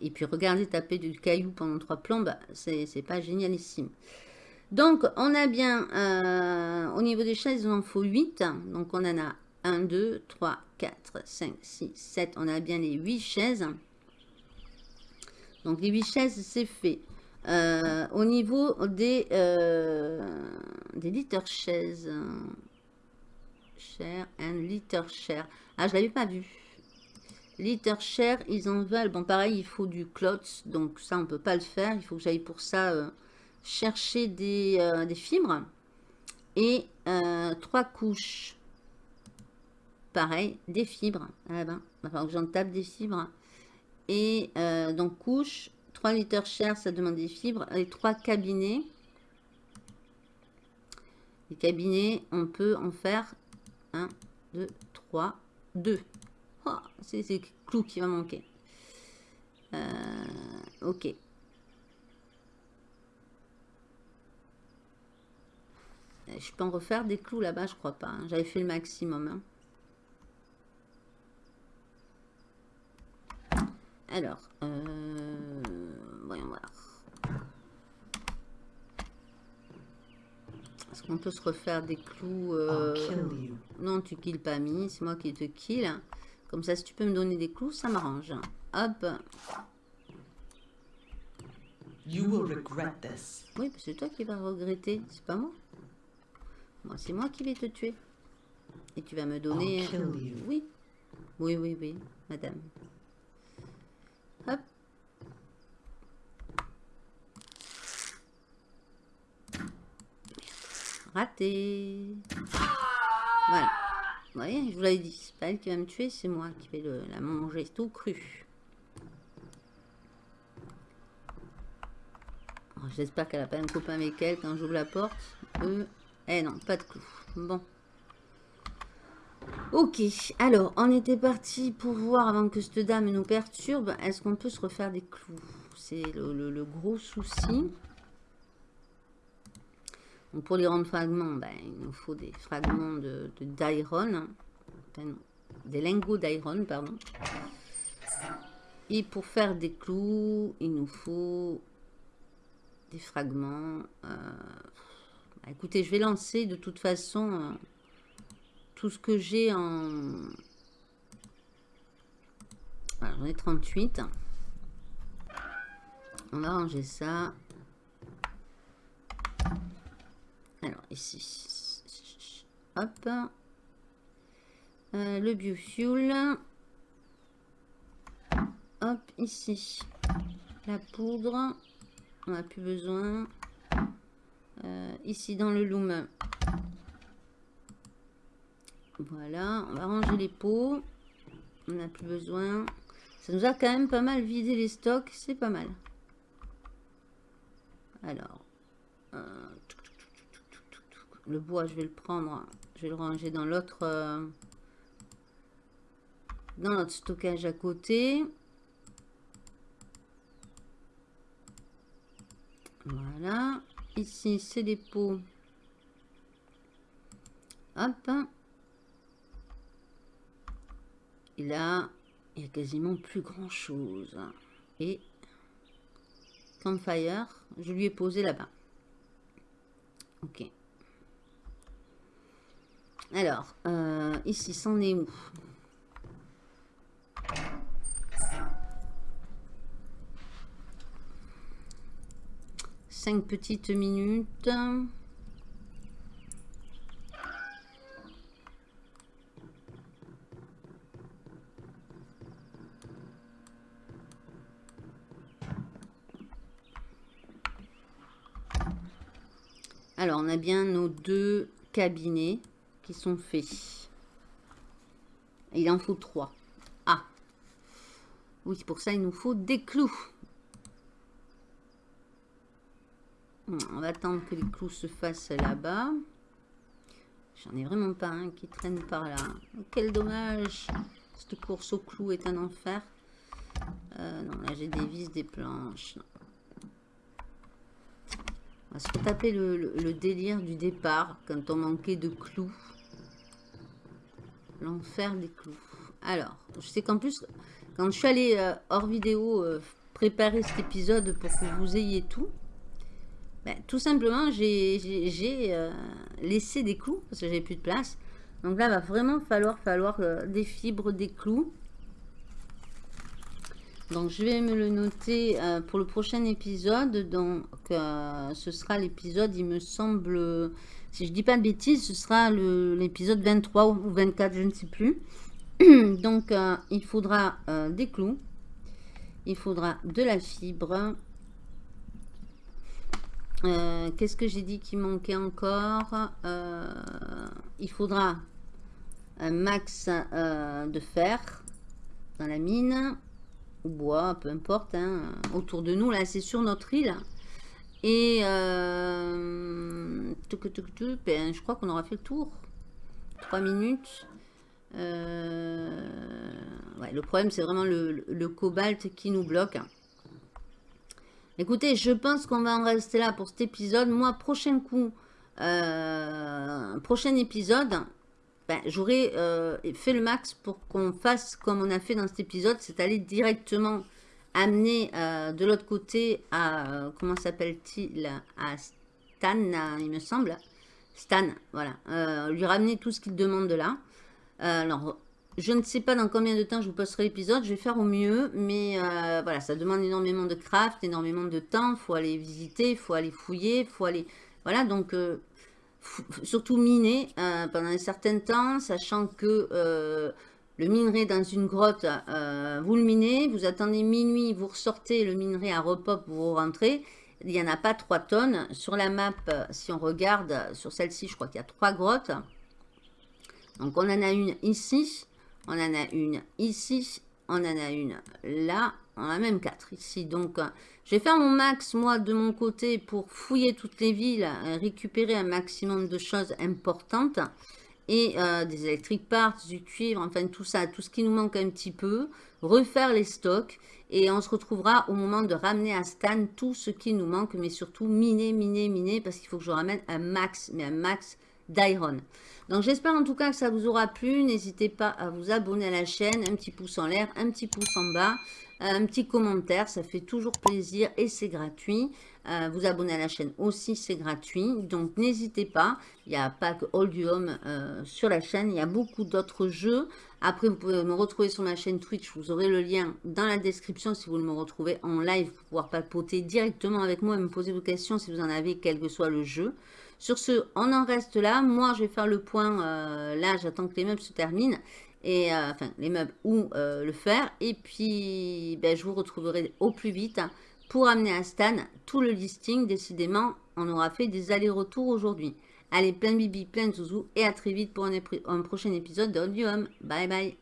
Et puis regarder taper du caillou pendant trois plombes, c'est pas génialissime. Donc on a bien, euh, au niveau des chaises, il en faut 8. Donc on en a 1, 2, 3, 4, 5, 6, 7. On a bien les 8 chaises. Donc les 8 chaises, c'est fait. Euh, au niveau des, euh, litres chaises. Cher and litre cher. Ah, je l'avais pas vu. Litre cher, ils en veulent. Bon, pareil, il faut du cloth. Donc ça, on peut pas le faire. Il faut que j'aille pour ça euh, chercher des, des, fibres. Et trois couches. Pareil, des fibres. Ah ben, il j'en tape des fibres. Et euh, donc couche, 3 litres cher, ça demande des fibres. Et 3 cabinets. Les cabinets, on peut en faire 1, 2, 3, 2. c'est le clou qui va manquer. Euh, ok. Je peux en refaire des clous là-bas, je crois pas. Hein. J'avais fait le maximum. Hein. Alors, euh, voyons voir. Est-ce qu'on peut se refaire des clous euh, Non, tu kills pas mis, c'est moi qui te kill. Comme ça, si tu peux me donner des clous, ça m'arrange. Hop. Oui, c'est toi qui vas regretter, c'est pas moi. Moi, c'est moi qui vais te tuer. Et tu vas me donner... Oui. Oui, oui, oui, madame. Hop. Raté. Voilà. Vous voyez, je vous l'avais dit, c'est pas elle qui va me tuer, c'est moi qui vais le, la manger tout cru. J'espère qu'elle a pas un copain avec elle quand j'ouvre la porte. Euh, eh non, pas de clou. Bon. Ok, alors, on était parti pour voir, avant que cette dame nous perturbe, est-ce qu'on peut se refaire des clous? C'est le, gros souci. pour les rendre fragments, ben, il nous faut des fragments de d'iron. des lingots d'iron, pardon. Et pour faire des clous, il nous faut des fragments. Euh, écoutez, je vais lancer de toute façon... Euh, tout ce que j'ai en... J'en ai 38. On va ranger ça. Alors, ici. Hop. Euh, le biofuel. Hop, ici. La poudre. On n'a plus besoin. Euh, ici, dans le loom, voilà, on va ranger les pots. On n'a plus besoin. Ça nous a quand même pas mal vidé les stocks. C'est pas mal. Alors. Euh, le bois, je vais le prendre. Je vais le ranger dans l'autre... Euh, dans notre stockage à côté. Voilà ici c'est des pots. Hop. Et là il n'y a quasiment plus grand chose et campfire je lui ai posé là bas ok. Alors euh, ici c'en est où? Cinq petites minutes. Alors, on a bien nos deux cabinets qui sont faits. il en faut trois. Ah Oui, pour ça, il nous faut des clous. On va attendre que les clous se fassent là-bas. J'en ai vraiment pas un qui traîne par là. Quel dommage Cette course au clou est un enfer. Euh, non, là j'ai des vis, des planches. On va se taper le, délire du départ quand on manquait de clous. L'enfer des clous. Alors, je sais qu'en plus, quand je suis allée euh, hors vidéo euh, préparer cet épisode pour que vous ayez tout, ben, tout simplement, j'ai euh, laissé des clous parce que j'avais plus de place. Donc là, va vraiment falloir, falloir des fibres, des clous. Donc, je vais me le noter euh, pour le prochain épisode. Donc, euh, ce sera l'épisode, il me semble, si je dis pas de bêtises, ce sera l'épisode 23 ou 24, je ne sais plus. *clears throat* Donc, euh, il faudra des clous. Il faudra de la fibre. Qu'est-ce que j'ai dit qui manquait encore Il faudra un max de fer dans la mine ou bois, peu importe, hein, autour de nous. Là, c'est sur notre île. Et euh, ben, je crois qu'on aura fait le tour. Trois minutes. Euh, le problème, c'est vraiment le, cobalt qui nous bloque. Écoutez, je pense qu'on va en rester là pour cet épisode. Moi, prochain coup, euh, prochain épisode, ben, j'aurais euh, fait le max pour qu'on fasse comme on a fait dans cet épisode, c'est aller directement amener euh, de l'autre côté à, comment s'appelle-t-il, à Stan, il me semble. Stan, voilà. lui ramener tout ce qu'il demande de là. alors, je ne sais pas dans combien de temps je vous posterai l'épisode, je vais faire au mieux, mais voilà, ça demande énormément de craft, énormément de temps, il faut aller visiter, il faut aller fouiller, il faut aller... Voilà, donc surtout miner euh, pendant un certain temps, sachant que euh, le minerai dans une grotte, euh, vous le minez, vous attendez minuit, vous ressortez le minerai à repop, vous rentrez. Il n'y en a pas 3 tonnes. Sur la map, si on regarde, sur celle-ci, je crois qu'il y a 3 grottes. Donc on en a une ici, on en a une ici, on en a une là, on a même 4 ici. Donc je vais faire mon max, moi, de mon côté, pour fouiller toutes les villes, euh, récupérer un maximum de choses importantes. Et euh, des électriques parts, du cuivre, enfin tout ça, tout ce qui nous manque un petit peu. Refaire les stocks. Et on se retrouvera au moment de ramener à Stan tout ce qui nous manque. Mais surtout, miner, miner, miner. Parce qu'il faut que je ramène un max, mais un max d'iron. Donc j'espère en tout cas que ça vous aura plu. N'hésitez pas à vous abonner à la chaîne. Un petit pouce en l'air, un petit pouce en bas un petit commentaire, ça fait toujours plaisir et c'est gratuit. Euh, vous abonner à la chaîne aussi, c'est gratuit. Donc n'hésitez pas, il n'y a pas que du Home euh, sur la chaîne, il y a beaucoup d'autres jeux. Après, vous pouvez me retrouver sur ma chaîne Twitch, vous aurez le lien dans la description si vous me retrouvez en live pour pouvoir papoter directement avec moi et me poser vos questions si vous en avez, quel que soit le jeu. Sur ce, on en reste là. Moi, je vais faire le point. Euh, là, j'attends que les meubles se terminent et euh, enfin les meubles ou euh, le fer. Et puis, ben, je vous retrouverai au plus vite pour amener à Stan tout le listing. Décidément, on aura fait des allers-retours aujourd'hui. Allez, plein de bibi, plein de zouzou et à très vite pour un, prochain épisode de Home. Bye bye